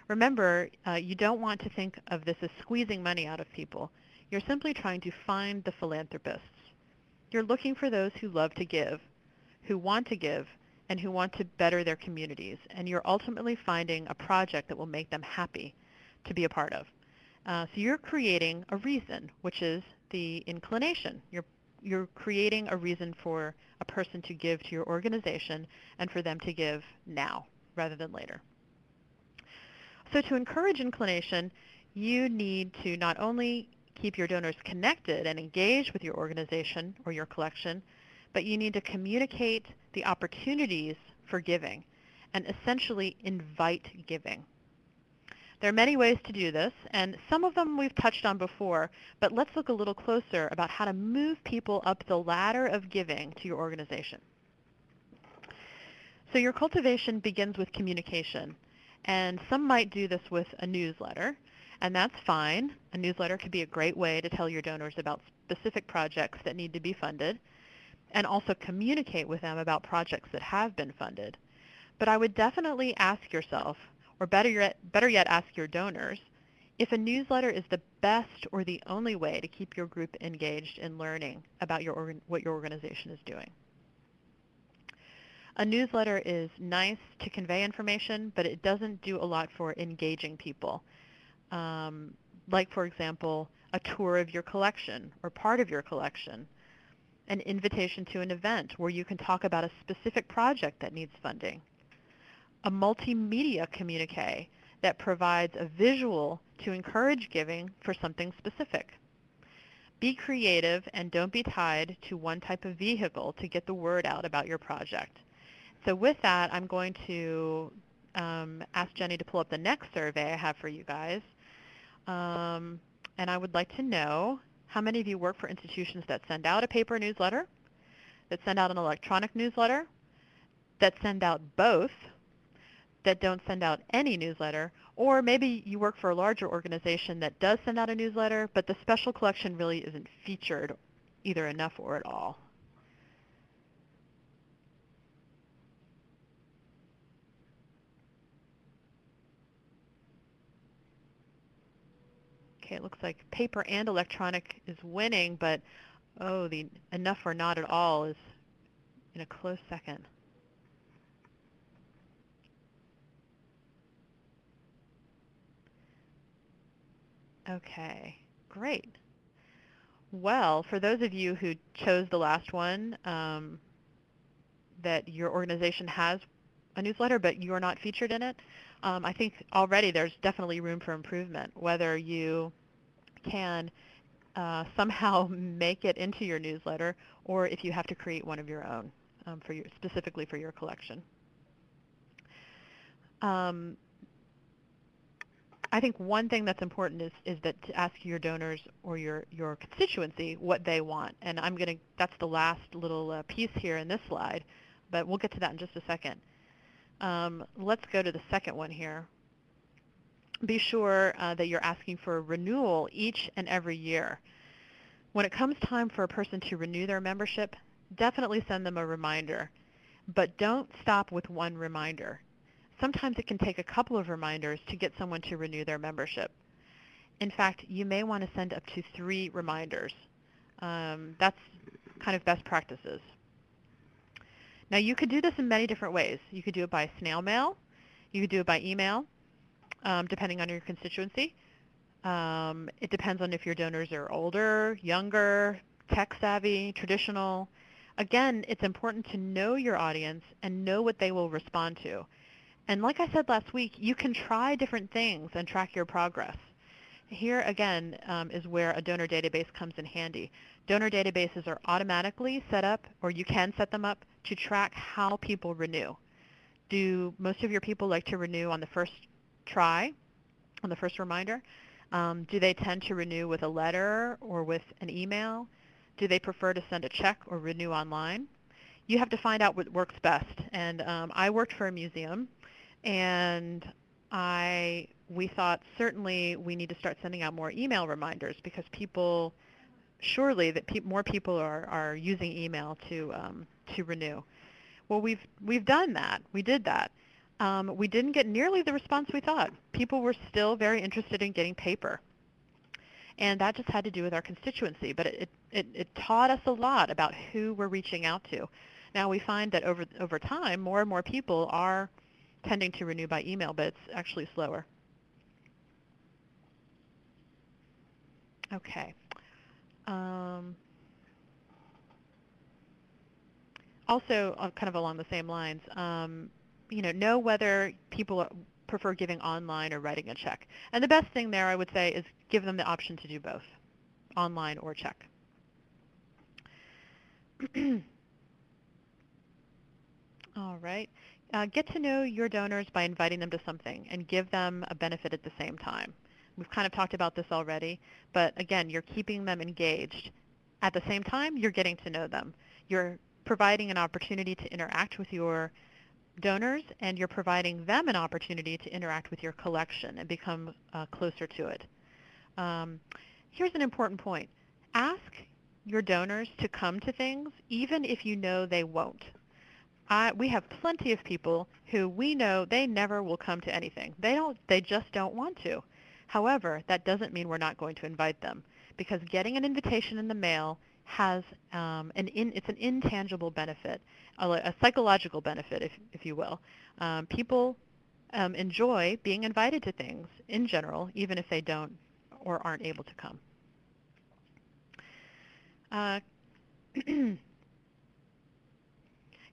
Remember, uh, you don't want to think of this as squeezing money out of people. You're simply trying to find the philanthropists. You're looking for those who love to give, who want to give, and who want to better their communities. And you're ultimately finding a project that will make them happy to be a part of. Uh, so you're creating a reason, which is the inclination. You're, you're creating a reason for a person to give to your organization and for them to give now rather than later. So to encourage inclination, you need to not only keep your donors connected and engaged with your organization or your collection, but you need to communicate the opportunities for giving and essentially invite giving. There are many ways to do this, and some of them we've touched on before, but let's look a little closer about how to move people up the ladder of giving to your organization. So your cultivation begins with communication. And some might do this with a newsletter, and that's fine. A newsletter could be a great way to tell your donors about specific projects that need to be funded and also communicate with them about projects that have been funded. But I would definitely ask yourself, or better yet, better yet ask your donors, if a newsletter is the best or the only way to keep your group engaged in learning about your what your organization is doing. A newsletter is nice to convey information, but it doesn't do a lot for engaging people. Um, like, for example, a tour of your collection or part of your collection, an invitation to an event where you can talk about a specific project that needs funding, a multimedia communique that provides a visual to encourage giving for something specific. Be creative and don't be tied to one type of vehicle to get the word out about your project. So with that, I'm going to um, ask Jenny to pull up the next survey I have for you guys. Um, and I would like to know how many of you work for institutions that send out a paper newsletter, that send out an electronic newsletter, that send out both, that don't send out any newsletter, or maybe you work for a larger organization that does send out a newsletter, but the special collection really isn't featured either enough or at all. Okay, it looks like paper and electronic is winning, but oh, the enough or not at all is in a close second. Okay, great. Well, for those of you who chose the last one, um, that your organization has a newsletter, but you're not featured in it, um, I think already there's definitely room for improvement, whether you can uh, somehow make it into your newsletter or if you have to create one of your own um, for your, specifically for your collection. Um, I think one thing that's important is, is that to ask your donors or your, your constituency what they want. And I'm going to, that's the last little uh, piece here in this slide, but we'll get to that in just a second. Um, let's go to the second one here. Be sure uh, that you're asking for renewal each and every year. When it comes time for a person to renew their membership, definitely send them a reminder. But don't stop with one reminder sometimes it can take a couple of reminders to get someone to renew their membership. In fact, you may want to send up to three reminders. Um, that's kind of best practices. Now you could do this in many different ways. You could do it by snail mail. You could do it by email, um, depending on your constituency. Um, it depends on if your donors are older, younger, tech savvy, traditional. Again, it's important to know your audience and know what they will respond to. And like I said last week, you can try different things and track your progress. Here again um, is where a donor database comes in handy. Donor databases are automatically set up, or you can set them up, to track how people renew. Do most of your people like to renew on the first try, on the first reminder? Um, do they tend to renew with a letter or with an email? Do they prefer to send a check or renew online? You have to find out what works best. And um, I worked for a museum and I we thought certainly we need to start sending out more email reminders because people surely that pe more people are, are using email to um, to renew. Well, we've we've done that. We did that. Um, we didn't get nearly the response we thought. People were still very interested in getting paper. And that just had to do with our constituency, but it, it, it taught us a lot about who we're reaching out to. Now we find that over, over time, more and more people are tending to renew by email, but it's actually slower. Okay. Um, also, uh, kind of along the same lines, um, you know, know whether people prefer giving online or writing a check. And the best thing there, I would say, is give them the option to do both, online or check. All right. Uh, get to know your donors by inviting them to something and give them a benefit at the same time. We've kind of talked about this already, but again, you're keeping them engaged. At the same time, you're getting to know them. You're providing an opportunity to interact with your donors and you're providing them an opportunity to interact with your collection and become uh, closer to it. Um, here's an important point. Ask your donors to come to things even if you know they won't. I, we have plenty of people who we know they never will come to anything. They don't. They just don't want to. However, that doesn't mean we're not going to invite them because getting an invitation in the mail has um, an in, it's an intangible benefit, a, a psychological benefit, if, if you will. Um, people um, enjoy being invited to things in general, even if they don't or aren't able to come. Uh,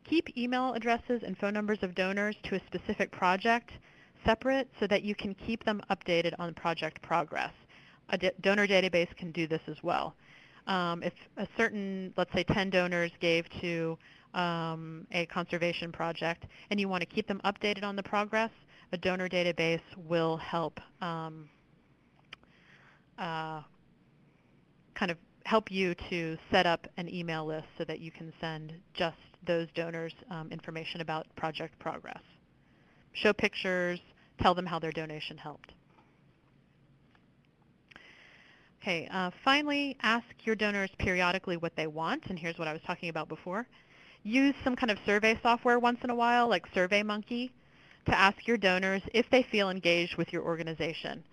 keep email addresses and phone numbers of donors to a specific project separate so that you can keep them updated on project progress. A donor database can do this as well. Um, if a certain, let's say 10 donors gave to um, a conservation project and you want to keep them updated on the progress, a donor database will help um, uh, kind of help you to set up an email list so that you can send just those donors um, information about project progress. Show pictures, tell them how their donation helped. Okay, uh, finally, ask your donors periodically what they want, and here's what I was talking about before. Use some kind of survey software once in a while, like SurveyMonkey, to ask your donors if they feel engaged with your organization,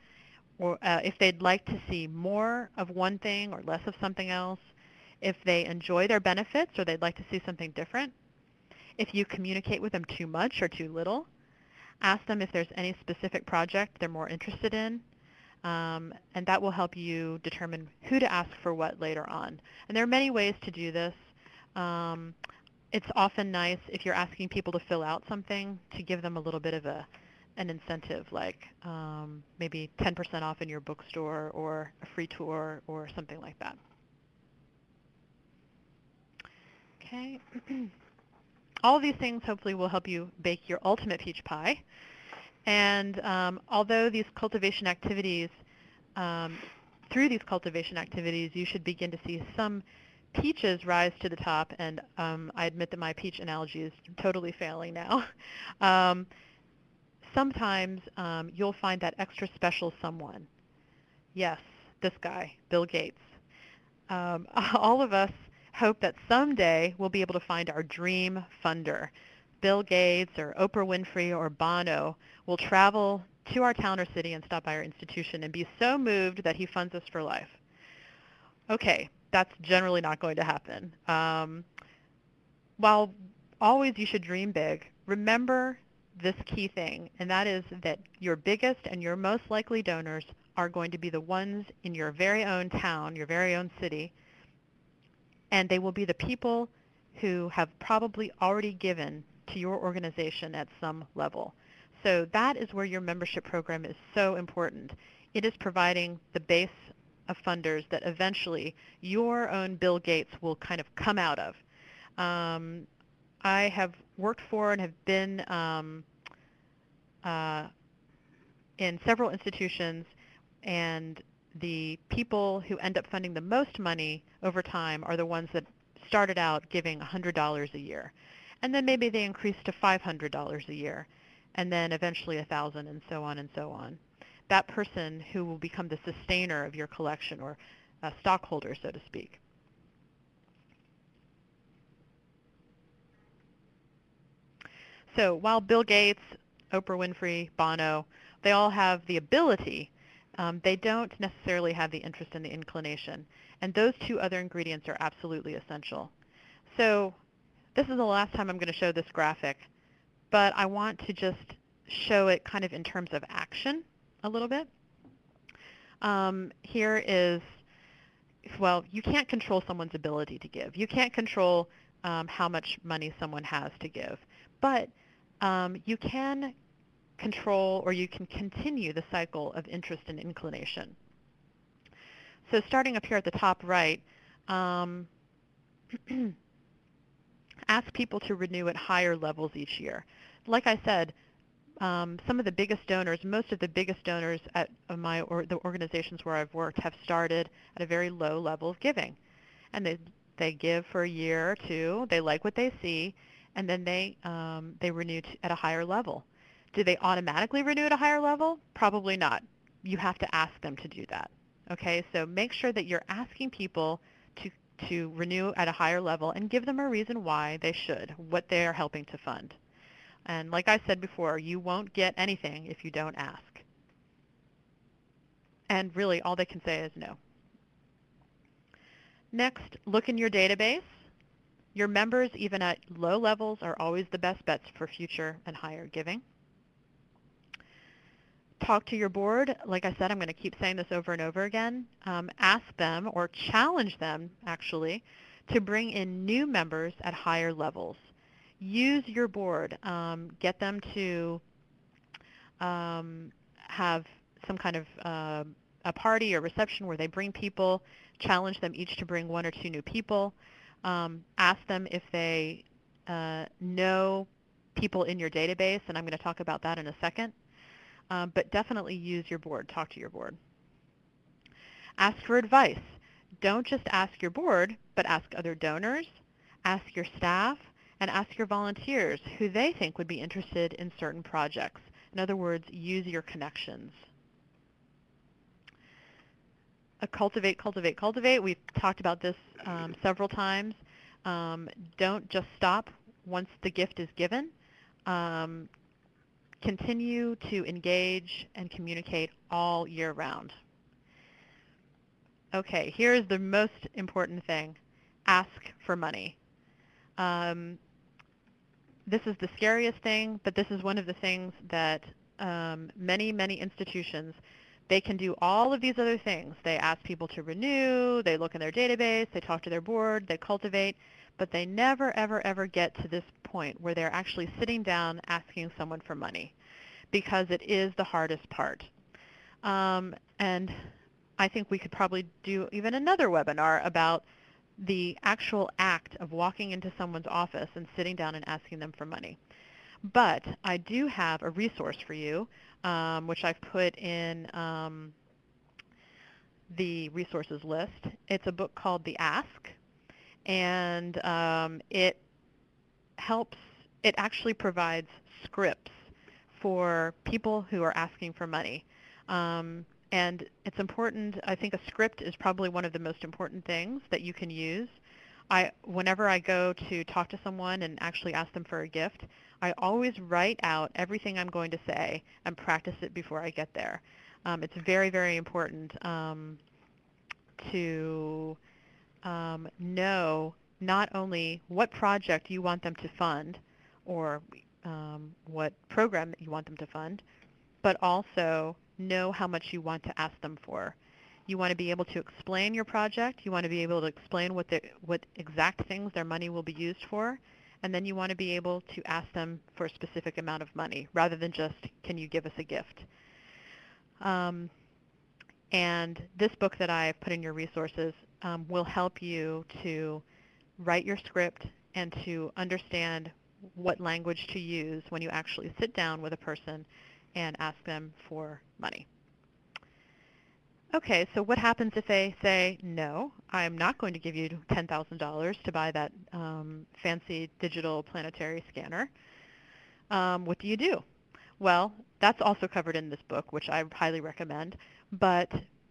or uh, if they'd like to see more of one thing or less of something else, if they enjoy their benefits or they'd like to see something different, if you communicate with them too much or too little, ask them if there's any specific project they're more interested in, um, and that will help you determine who to ask for what later on. And there are many ways to do this. Um, it's often nice if you're asking people to fill out something to give them a little bit of a an incentive, like um, maybe 10% off in your bookstore or a free tour or something like that. Okay. All of these things hopefully will help you bake your ultimate peach pie. And um, although these cultivation activities, um, through these cultivation activities, you should begin to see some peaches rise to the top, and um, I admit that my peach analogy is totally failing now. Um, sometimes um, you'll find that extra special someone. Yes, this guy, Bill Gates. Um, all of us hope that someday we'll be able to find our dream funder, Bill Gates or Oprah Winfrey or Bono will travel to our town or city and stop by our institution and be so moved that he funds us for life. Okay, that's generally not going to happen. Um, while always you should dream big, remember this key thing, and that is that your biggest and your most likely donors are going to be the ones in your very own town, your very own city, and they will be the people who have probably already given to your organization at some level. So that is where your membership program is so important. It is providing the base of funders that eventually your own Bill Gates will kind of come out of. Um, I have worked for and have been um, uh, in several institutions, and the people who end up funding the most money over time are the ones that started out giving $100 a year and then maybe they increase to $500 a year, and then eventually 1000 and so on and so on. That person who will become the sustainer of your collection or a stockholder, so to speak. So while Bill Gates, Oprah Winfrey, Bono, they all have the ability, um, they don't necessarily have the interest and the inclination. And those two other ingredients are absolutely essential. So this is the last time I'm going to show this graphic, but I want to just show it kind of in terms of action a little bit. Um, here is, well, you can't control someone's ability to give. You can't control um, how much money someone has to give, but um, you can control or you can continue the cycle of interest and inclination. So starting up here at the top right, um, ask people to renew at higher levels each year. Like I said, um, some of the biggest donors, most of the biggest donors at my or the organizations where I've worked have started at a very low level of giving. And they, they give for a year or two, they like what they see, and then they, um, they renew at a higher level. Do they automatically renew at a higher level? Probably not. You have to ask them to do that. Okay, so make sure that you're asking people to, to renew at a higher level and give them a reason why they should, what they're helping to fund. And like I said before, you won't get anything if you don't ask. And really, all they can say is no. Next, look in your database. Your members, even at low levels, are always the best bets for future and higher giving. Talk to your board. Like I said, I'm going to keep saying this over and over again. Um, ask them or challenge them, actually, to bring in new members at higher levels. Use your board. Um, get them to um, have some kind of uh, a party or reception where they bring people, challenge them each to bring one or two new people. Um, ask them if they uh, know people in your database, and I'm going to talk about that in a second. Um, but definitely use your board. Talk to your board. Ask for advice. Don't just ask your board, but ask other donors, ask your staff, and ask your volunteers who they think would be interested in certain projects. In other words, use your connections. Uh, cultivate, cultivate, cultivate. We've talked about this um, several times. Um, don't just stop once the gift is given. Um, continue to engage and communicate all year round. Okay, here's the most important thing. Ask for money. Um, this is the scariest thing, but this is one of the things that um, many, many institutions, they can do all of these other things. They ask people to renew, they look in their database, they talk to their board, they cultivate, but they never, ever, ever get to this point where they're actually sitting down asking someone for money because it is the hardest part. Um, and I think we could probably do even another webinar about the actual act of walking into someone's office and sitting down and asking them for money. But I do have a resource for you, um, which I've put in um, the resources list. It's a book called The Ask, and um, it helps, it actually provides scripts for people who are asking for money. Um, and it's important, I think a script is probably one of the most important things that you can use. I, whenever I go to talk to someone and actually ask them for a gift, I always write out everything I'm going to say and practice it before I get there. Um, it's very, very important um, to um, know not only what project you want them to fund or what program that you want them to fund, but also know how much you want to ask them for. You want to be able to explain your project. You want to be able to explain what, the, what exact things their money will be used for. And then you want to be able to ask them for a specific amount of money rather than just, can you give us a gift? Um, and this book that I've put in your resources um, will help you to write your script and to understand what language to use when you actually sit down with a person and ask them for money. Okay, so what happens if they say, no, I'm not going to give you $10,000 to buy that um, fancy digital planetary scanner? Um, what do you do? Well, that's also covered in this book, which I highly recommend. But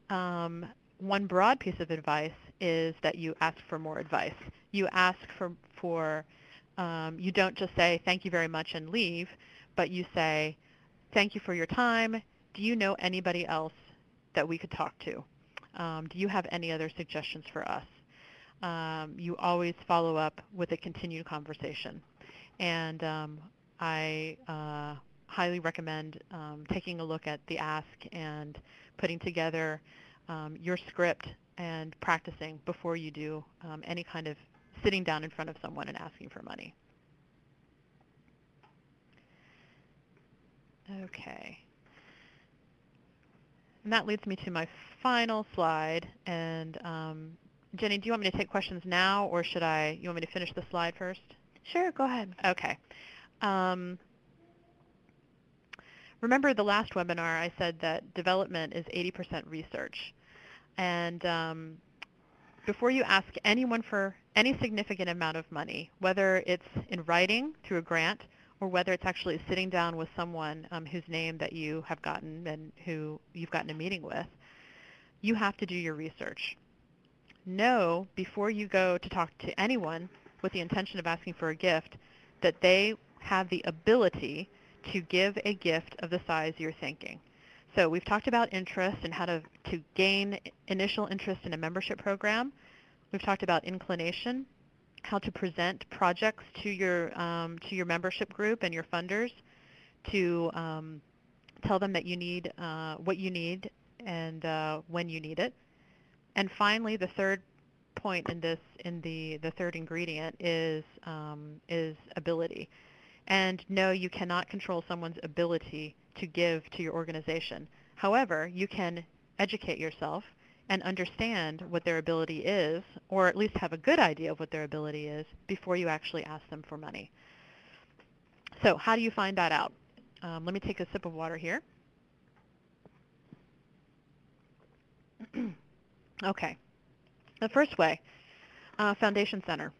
um, one broad piece of advice is that you ask for more advice. You ask for, for um, you don't just say, thank you very much and leave, but you say, thank you for your time. Do you know anybody else that we could talk to? Um, do you have any other suggestions for us? Um, you always follow up with a continued conversation. And um, I uh, highly recommend um, taking a look at the ask and putting together um, your script and practicing before you do any kind of sitting down in front of someone and asking for money. Okay. And that leads me to my final slide. And um, Jenny, do you want me to take questions now, or should I? You want me to finish the slide first? Sure, go ahead. Okay. Um, remember the last webinar I said that development is 80% research. And um, before you ask anyone for any significant amount of money, whether it's in writing through a grant or whether it's actually sitting down with someone um, whose name that you have gotten and who you've gotten a meeting with, you have to do your research. Know before you go to talk to anyone with the intention of asking for a gift that they have the ability to give a gift of the size you're thinking. So we've talked about interest and how to, to gain initial interest in a membership program. We've talked about inclination, how to present projects to your, um, to your membership group and your funders to um, tell them that you need uh, what you need and uh, when you need it. And finally, the third point in this, in the, the third ingredient is, um, is ability. And no, you cannot control someone's ability to give to your organization. However, you can educate yourself and understand what their ability is, or at least have a good idea of what their ability is before you actually ask them for money. So how do you find that out? Um, let me take a sip of water here. okay. The first way, uh, Foundation Center.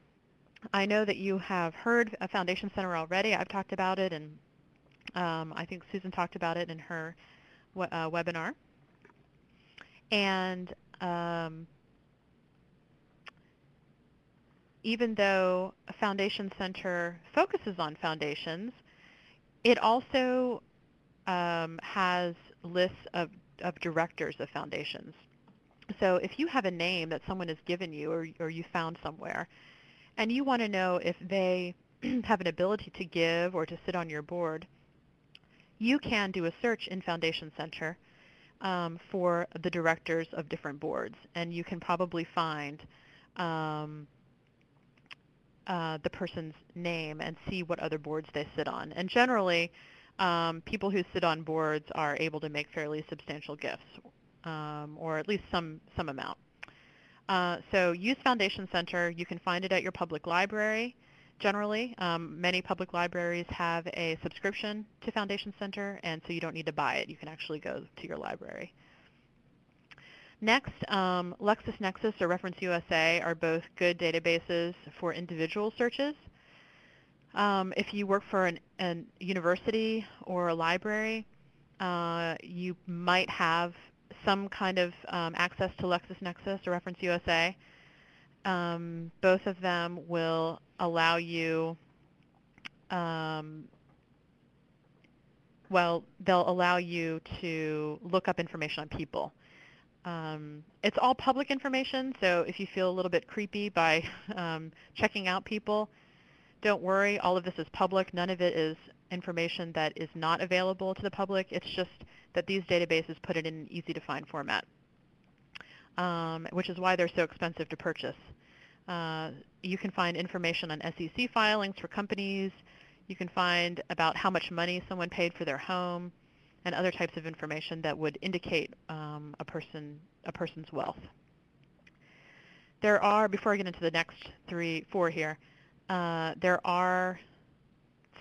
I know that you have heard a Foundation Center already. I've talked about it, and um, I think Susan talked about it in her uh, webinar. And um, even though a Foundation Center focuses on foundations, it also um, has lists of, of directors of foundations. So if you have a name that someone has given you or, or you found somewhere, and you want to know if they have an ability to give or to sit on your board, you can do a search in Foundation Center um, for the directors of different boards, and you can probably find um, uh, the person's name and see what other boards they sit on. And generally, um, people who sit on boards are able to make fairly substantial gifts, um, or at least some, some amount. Uh, so use Foundation Center. You can find it at your public library generally. Um, many public libraries have a subscription to Foundation Center, and so you don't need to buy it. You can actually go to your library. Next, um, LexisNexis or Reference USA are both good databases for individual searches. Um, if you work for an, university or a library, uh, you might have some kind of um, access to LexisNexis or Reference USA. Um, both of them will allow you, um, well, they'll allow you to look up information on people. Um, it's all public information, so if you feel a little bit creepy by um, checking out people, don't worry, all of this is public. None of it is information that is not available to the public. It's just that these databases put it in an easy-to-find format, um, which is why they're so expensive to purchase. Uh, you can find information on SEC filings for companies. You can find about how much money someone paid for their home and other types of information that would indicate um, a, person, a person's wealth. There are, before I get into the next three, four here, uh, there are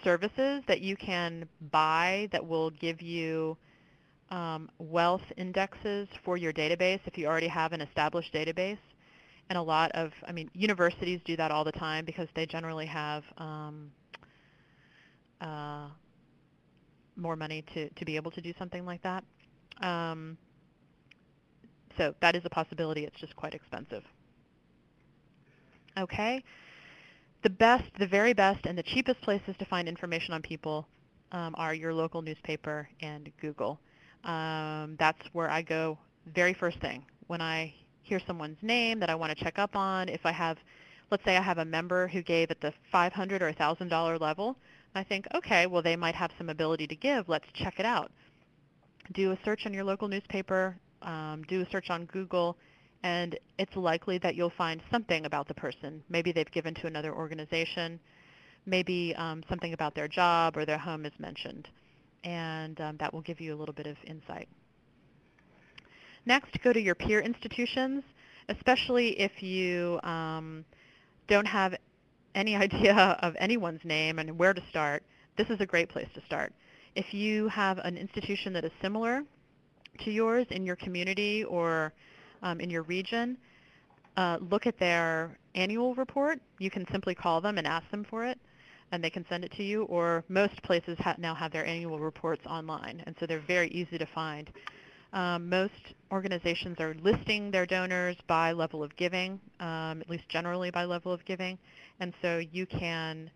services that you can buy that will give you um, wealth indexes for your database if you already have an established database. And a lot of, I mean, universities do that all the time because they generally have um, uh, more money to, to be able to do something like that. Um, so that is a possibility. It's just quite expensive. Okay. The best, the very best, and the cheapest places to find information on people um, are your local newspaper and Google. Um, that's where I go very first thing when I hear someone's name that I want to check up on. If I have, let's say I have a member who gave at the 500 or $1,000 level, I think, okay, well they might have some ability to give. Let's check it out. Do a search on your local newspaper. Um, do a search on Google and it's likely that you'll find something about the person. Maybe they've given to another organization. Maybe um, something about their job or their home is mentioned and um, that will give you a little bit of insight. Next, go to your peer institutions, especially if you um, don't have any idea of anyone's name and where to start. This is a great place to start. If you have an institution that is similar to yours in your community or in your region, uh, look at their annual report. You can simply call them and ask them for it, and they can send it to you. Or most places ha- now have their annual reports online, and so they're very easy to find. Um, most organizations are listing their donors by level of giving, um, at least generally by level of giving, and so you can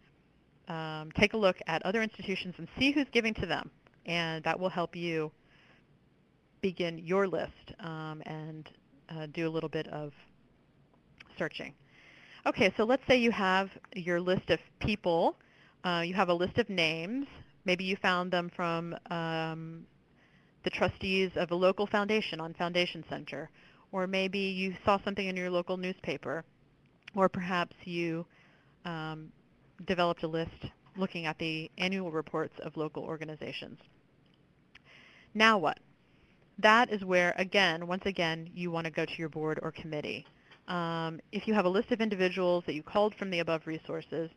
um, take a look at other institutions and see who's giving to them, and that will help you begin your list um, and do a little bit of searching. Okay, so let's say you have your list of people. Uh, you have a list of names. Maybe you found them from um, the trustees of a local foundation on Foundation Center. Or maybe you saw something in your local newspaper. Or perhaps you um, developed a list looking at the annual reports of local organizations. Now what? That is where, again, once again, you want to go to your board or committee. Um, if you have a list of individuals that you called from the above resources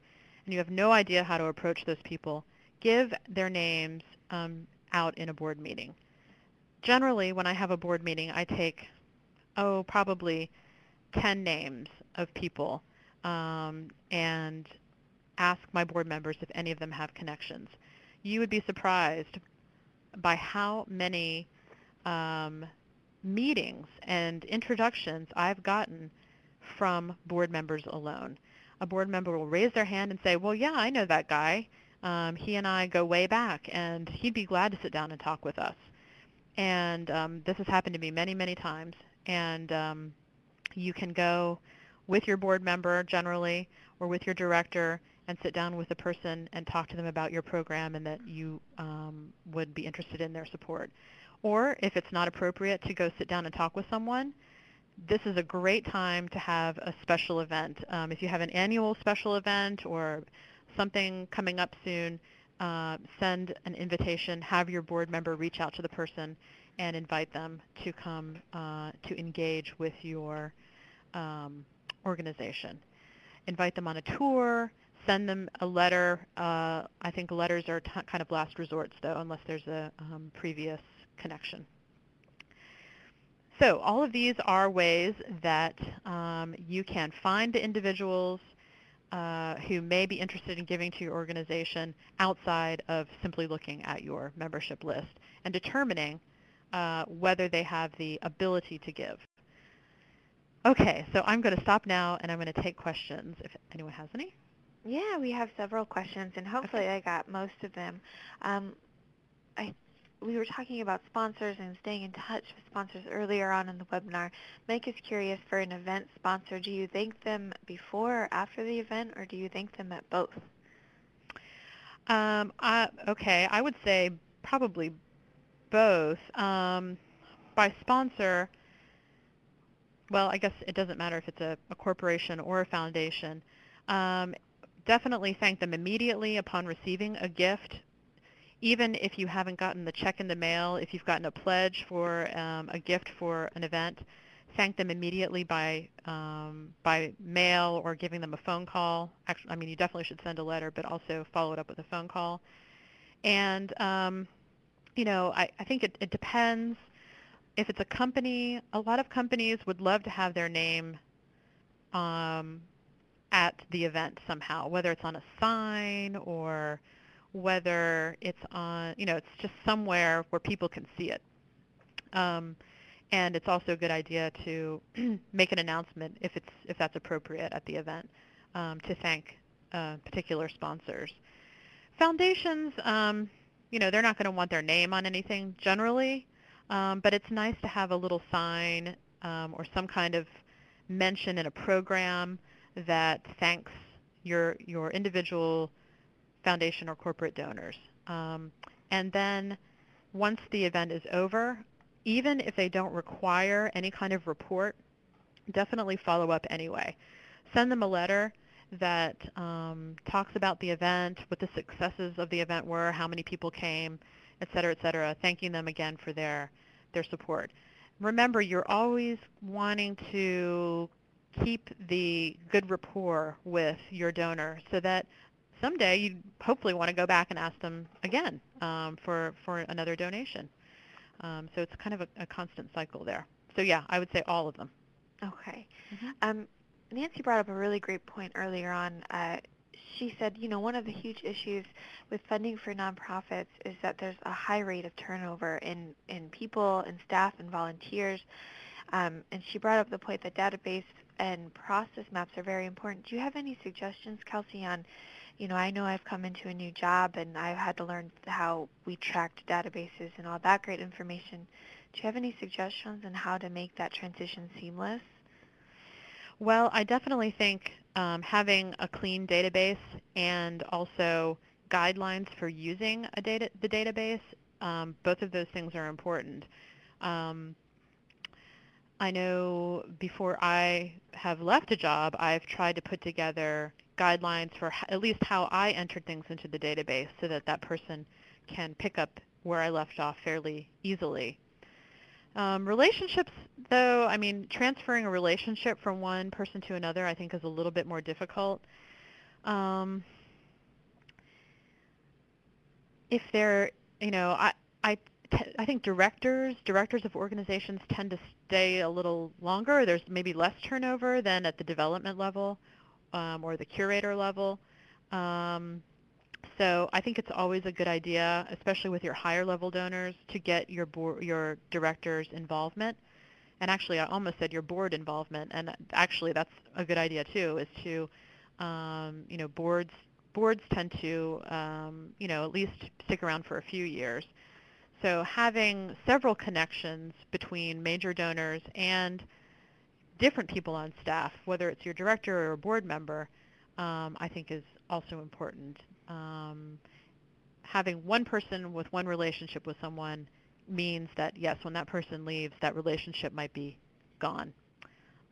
and you have no idea how to approach those people, give their names um, out in a board meeting. Generally, when I have a board meeting, I take, oh, probably 10 names of people um, and ask my board members if any of them have connections. You would be surprised by how many um, meetings and introductions I've gotten from board members alone. A board member will raise their hand and say, well, yeah, I know that guy. Um, he and I go way back, and he'd be glad to sit down and talk with us. And um, this has happened to me many, many times. And um, you can go with your board member generally or with your director and sit down with a person and talk to them about your program and that you um, would be interested in their support. Or if it's not appropriate to go sit down and talk with someone, this is a great time to have a special event. Um, if you have an annual special event or something coming up soon, uh, send an invitation, have your board member reach out to the person and invite them to come uh, to engage with your um, organization. Invite them on a tour, send them a letter. Uh, I think letters are kind of last resorts though, unless there's a um, previous connection. So all of these are ways that um, you can find the individuals uh, who may be interested in giving to your organization outside of simply looking at your membership list and determining uh, whether they have the ability to give. Okay, so I'm going to stop now and I'm going to take questions if anyone has any. Yeah, we have several questions and hopefully okay. I got most of them. Um, I we were talking about sponsors and staying in touch with sponsors earlier on in the webinar. Mike is curious for an event sponsor. Do you thank them before or after the event, or do you thank them at both? Um, uh, okay, I would say probably both. Um, by sponsor, well, I guess it doesn't matter if it's a, a corporation or a foundation. Um, definitely thank them immediately upon receiving a gift even if you haven't gotten the check in the mail, if you've gotten a pledge for um, a gift for an event, thank them immediately by um, by mail or giving them a phone call. Actually, I mean, you definitely should send a letter, but also follow it up with a phone call. And um, you know, I, I think it, it depends. If it's a company, a lot of companies would love to have their name um, at the event somehow, whether it's on a sign or whether it's on, you know, it's just somewhere where people can see it. Um, and it's also a good idea to make an announcement if it's if that's appropriate at the event um, to thank uh, particular sponsors. Foundations, um, you know, they're not going to want their name on anything generally, um, but it's nice to have a little sign um, or some kind of mention in a program that thanks your your individual foundation or corporate donors. Um, and then once the event is over, even if they don't require any kind of report, definitely follow up anyway. Send them a letter that um, talks about the event, what the successes of the event were, how many people came, et cetera, et cetera, thanking them again for their, their support. Remember, you're always wanting to keep the good rapport with your donor so that someday you hopefully want to go back and ask them again um, for, for another donation. Um, so it's kind of a, a, constant cycle there. So yeah, I would say all of them. Okay. Mm-hmm. Um, Nancy brought up a really great point earlier on. Uh, she said, you know, one of the huge issues with funding for nonprofits is that there's a high rate of turnover in, in people and staff and volunteers. Um, and she brought up the point that database and process maps are very important. Do you have any suggestions, Kelsey, on, you know, I know I've come into a new job and I've had to learn how we tracked databases and all that great information. Do you have any suggestions on how to make that transition seamless? Well, I definitely think um, having a clean database and also guidelines for using a data, the database, um, both of those things are important. Um, I know before I have left a job, I've tried to put together guidelines for at least how I entered things into the database so that that person can pick up where I left off fairly easily. Um, relationships, though, I mean, transferring a relationship from one person to another I think is a little bit more difficult. Um, if they're, you know, I, I I think directors, directors of organizations tend to stay a little longer. There's maybe less turnover than at the development level um, or the curator level. Um, so I think it's always a good idea, especially with your higher level donors, to get your board, your director's involvement. And actually, I almost said your board involvement, and actually that's a good idea too. Is to, um, you know, boards boards tend to, um, you know, at least stick around for a few years. So having several connections between major donors and different people on staff, whether it's your director or a board member, um, I think is also important. Um, having one person with one relationship with someone means that, yes, when that person leaves, that relationship might be gone.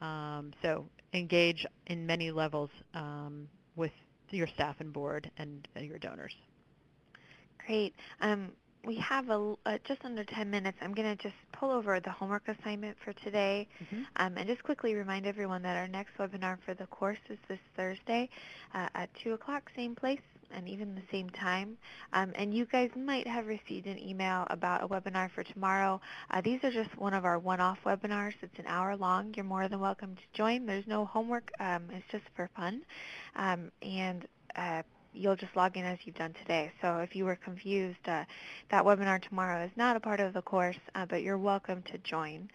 Um, so engage in many levels um, with your staff and board and, and your donors. Great. Um, we have a, uh, just under 10 minutes. I'm going to just pull over the homework assignment for today mm-hmm. um, and just quickly remind everyone that our next webinar for the course is this Thursday uh, at 2 o'clock, same place and even the same time. Um, and you guys might have received an email about a webinar for tomorrow. Uh, these are just one of our one-off webinars. It's an hour long. You're more than welcome to join. There's no homework. Um, it's just for fun. Um, and uh, you'll just log in as you've done today. So if you were confused, uh, that webinar tomorrow is not a part of the course, uh, but you're welcome to join.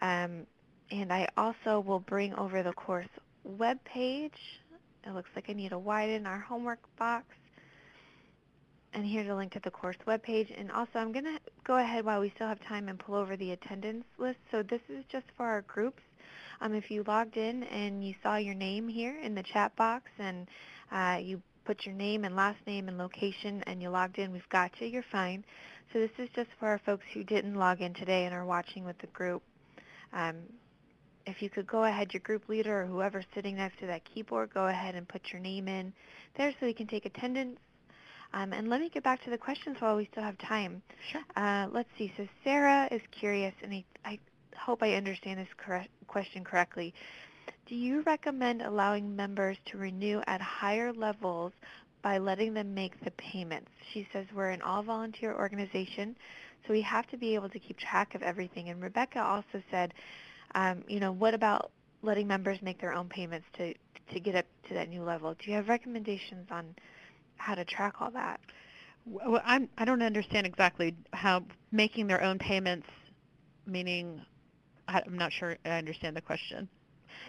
Um, and I also will bring over the course web page. It looks like I need to widen our homework box. And here's a link to the course web page. And also I'm going to go ahead while we still have time and pull over the attendance list. So this is just for our groups. Um, if you logged in and you saw your name here in the chat box and uh, you put your name and last name and location and you logged in, we've got you, you're fine. So this is just for our folks who didn't log in today and are watching with the group. Um, if you could go ahead, your group leader or whoever's sitting next to that keyboard, go ahead and put your name in there so we can take attendance. Um, and let me get back to the questions while we still have time. Sure. Uh, let's see. So Sarah is curious, and I, I hope I understand this correct, question correctly. Do you recommend allowing members to renew at higher levels by letting them make the payments? She says we're an all-volunteer organization, so we have to be able to keep track of everything. And Rebecca also said, um, you know, what about letting members make their own payments to, to get up to that new level? Do you have recommendations on how to track all that? Well, I'm, I don't understand exactly how making their own payments, meaning I'm not sure I understand the question.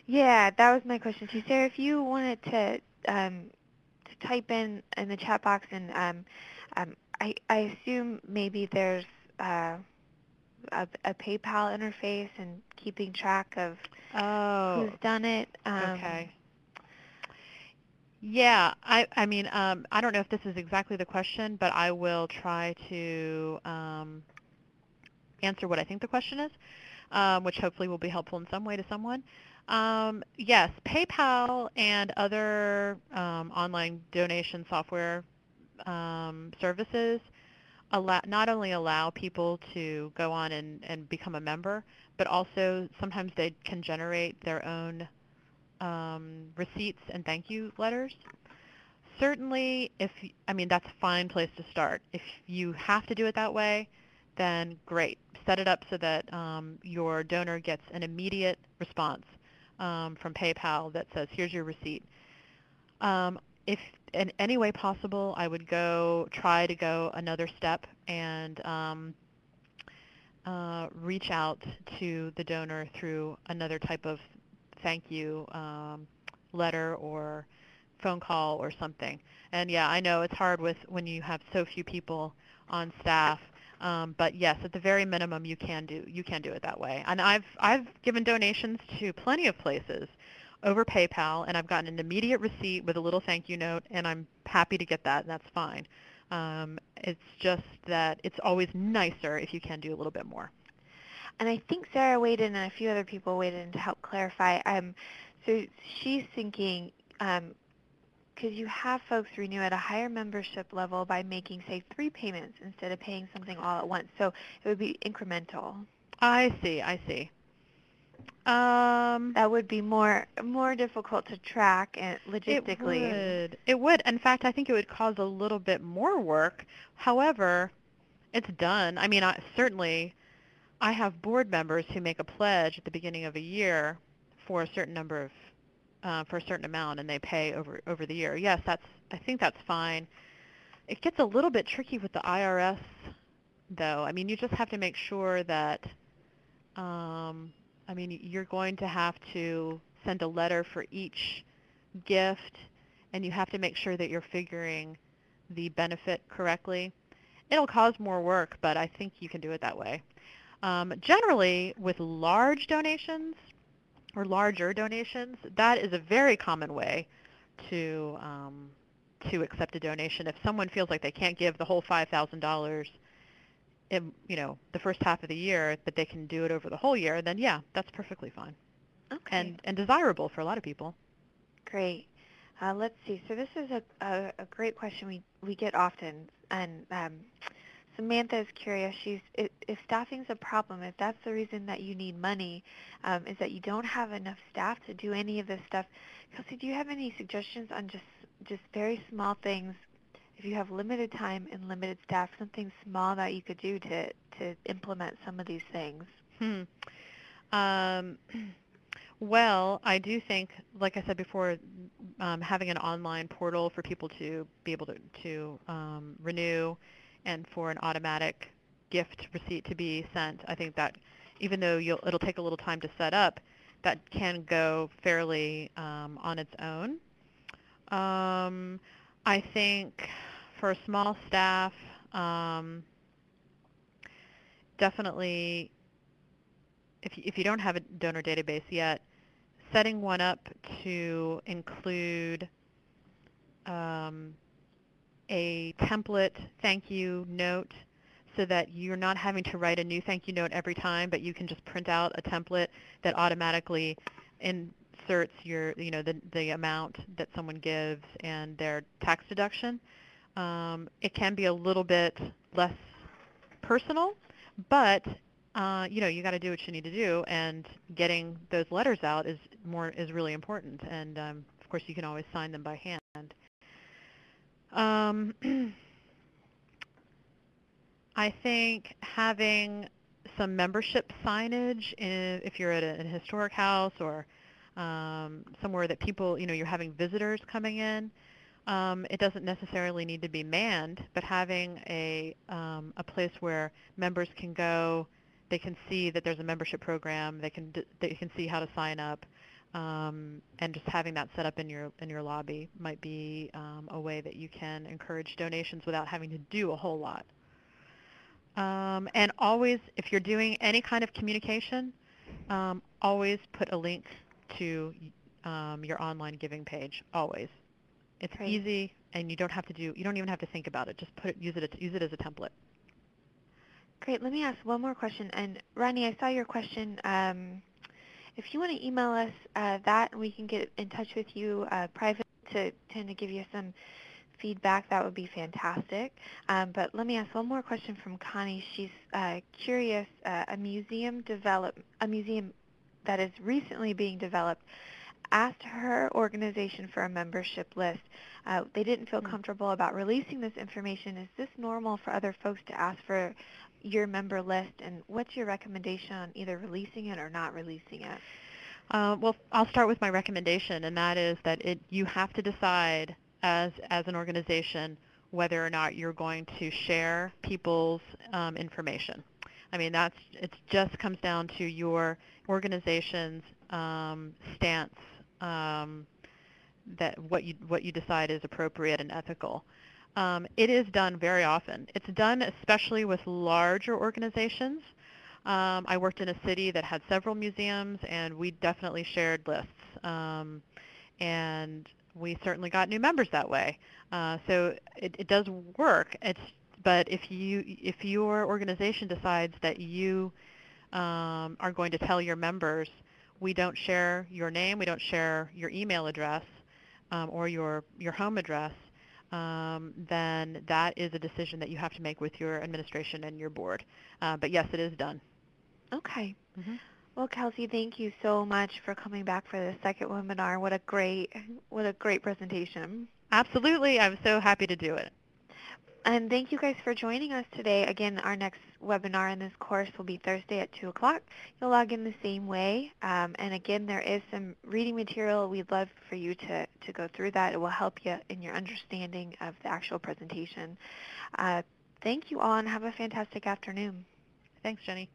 Yeah, that was my question too. Sarah, if you wanted to um, to type in in the chat box, and um, um, I, I assume maybe there's uh, a, a, PayPal interface and keeping track of oh, who's done it. Um, okay. Yeah, I, I mean, um, I don't know if this is exactly the question, but I will try to um, answer what I think the question is, um, which hopefully will be helpful in some way to someone. Um, yes, PayPal and other um, online donation software um, services allow, not only allow people to go on and, and become a member, but also sometimes they can generate their own um, receipts and thank you letters. Certainly, if I mean that's a fine place to start. If you have to do it that way, then great. Set it up so that um, your donor gets an immediate response um, from PayPal that says, here's your receipt. Um, if in any way possible, I would go try to go another step and um, uh, reach out to the donor through another type of thank you um, letter or phone call or something. And yeah, I know it's hard with when you have so few people on staff. Um, but yes, at the very minimum, you can do you can do it that way. And I've I've given donations to plenty of places over PayPal, and I've gotten an immediate receipt with a little thank you note, and I'm happy to get that, and that's fine. Um, it's just that it's always nicer if you can do a little bit more. And I think Sarah weighed in and a few other people weighed in to help clarify. Um, so she's thinking um, could you have folks renew at a higher membership level by making, say, three payments instead of paying something all at once? So it would be incremental. I see, I see. Um, that would be more more difficult to track and logistically. It would. It would. In fact, I think it would cause a little bit more work. However, it's done. I mean, I, certainly, I have board members who make a pledge at the beginning of a year for a certain number of uh, for a certain amount, and they pay over over the year. Yes, that's. I think that's fine. It gets a little bit tricky with the IRS, though. I mean, you just have to make sure that. Um, I mean, you're going to have to send a letter for each gift, and you have to make sure that you're figuring the benefit correctly. It'll cause more work, but I think you can do it that way. Um, generally, with large donations, or larger donations, that is a very common way to um, to accept a donation. If someone feels like they can't give the whole five thousand dollars, in you know the first half of the year, but they can do it over the whole year, then yeah, that's perfectly fine. Okay. And and desirable for a lot of people. Great. Uh, let's see. So this is a, a, a, great question we, we get often, and um, Samantha is curious. She's if, if staffing is a problem, if that's the reason that you need money, um, is that you don't have enough staff to do any of this stuff. Kelsey, do you have any suggestions on just just very small things? If you have limited time and limited staff, something small that you could do to to implement some of these things. Hmm. Um, well, I do think, like I said before, um, having an online portal for people to be able to, to um, renew and for an automatic gift receipt to be sent. I think that even though it'll take a little time to set up, that can go fairly um, on its own. Um, I think for a small staff, um, definitely if you, if you don't have a donor database yet, setting one up to include um, a template thank you note so that you're not having to write a new thank you note every time, but you can just print out a template that automatically inserts your, you know, the, the amount that someone gives and their tax deduction. Um, it can be a little bit less personal, but uh, you know, you got to do what you need to do, and getting those letters out is more is really important. And um, of course, you can always sign them by hand. Um, I think having some membership signage in, if you're at a, a historic house or um, somewhere that people, you know, you're having visitors coming in. Um, it doesn't necessarily need to be manned, but having a, um, a place where members can go, they can see that there's a membership program, they can, they can see how to sign up, um, and just having that set up in your in your lobby might be um, a way that you can encourage donations without having to do a whole lot. Um, and always, if you're doing any kind of communication, um, always put a link to um, your online giving page. Always, it's Great. easy, and you don't have to do. You don't even have to think about it. Just put it, use it, use it as a template. Great. Let me ask one more question. And Ronnie, I saw your question um, if you want to email us uh, that, and we can get in touch with you uh, private to tend to give you some feedback, that would be fantastic. Um, but let me ask one more question from Connie. She's uh, curious. Uh, a museum develop a museum that is recently being developed asked her organization for a membership list. Uh, they didn't feel hmm. comfortable about releasing this information. Is this normal for other folks to ask for your member list, and what's your recommendation on either releasing it or not releasing it? Uh, well, I'll start with my recommendation, and that is that it, you have to decide as, as an organization whether or not you're going to share people's um, information. I mean, that's it. Just comes down to your organization's um, stance um, that what you what you decide is appropriate and ethical. Um, it is done very often. It's done especially with larger organizations. Um, I worked in a city that had several museums, and we definitely shared lists. Um, and we certainly got new members that way. Uh, so it, it does work. It's but if you if your organization decides that you um, are going to tell your members, we don't share your name, we don't share your email address um, or your your home address, um, then that is a decision that you have to make with your administration and your board. Uh, but yes, it is done. Okay. Mm-hmm. Well, Kelsey, thank you so much for coming back for the second webinar. What a great, what a great presentation. Absolutely. I'm so happy to do it. And thank you guys for joining us today. Again, our next webinar in this course will be Thursday at 2 o'clock. You'll log in the same way. Um, and again, there is some reading material. We'd love for you to, to go through that. It will help you in your understanding of the actual presentation. Uh, thank you all and have a fantastic afternoon. Thanks, Jenny.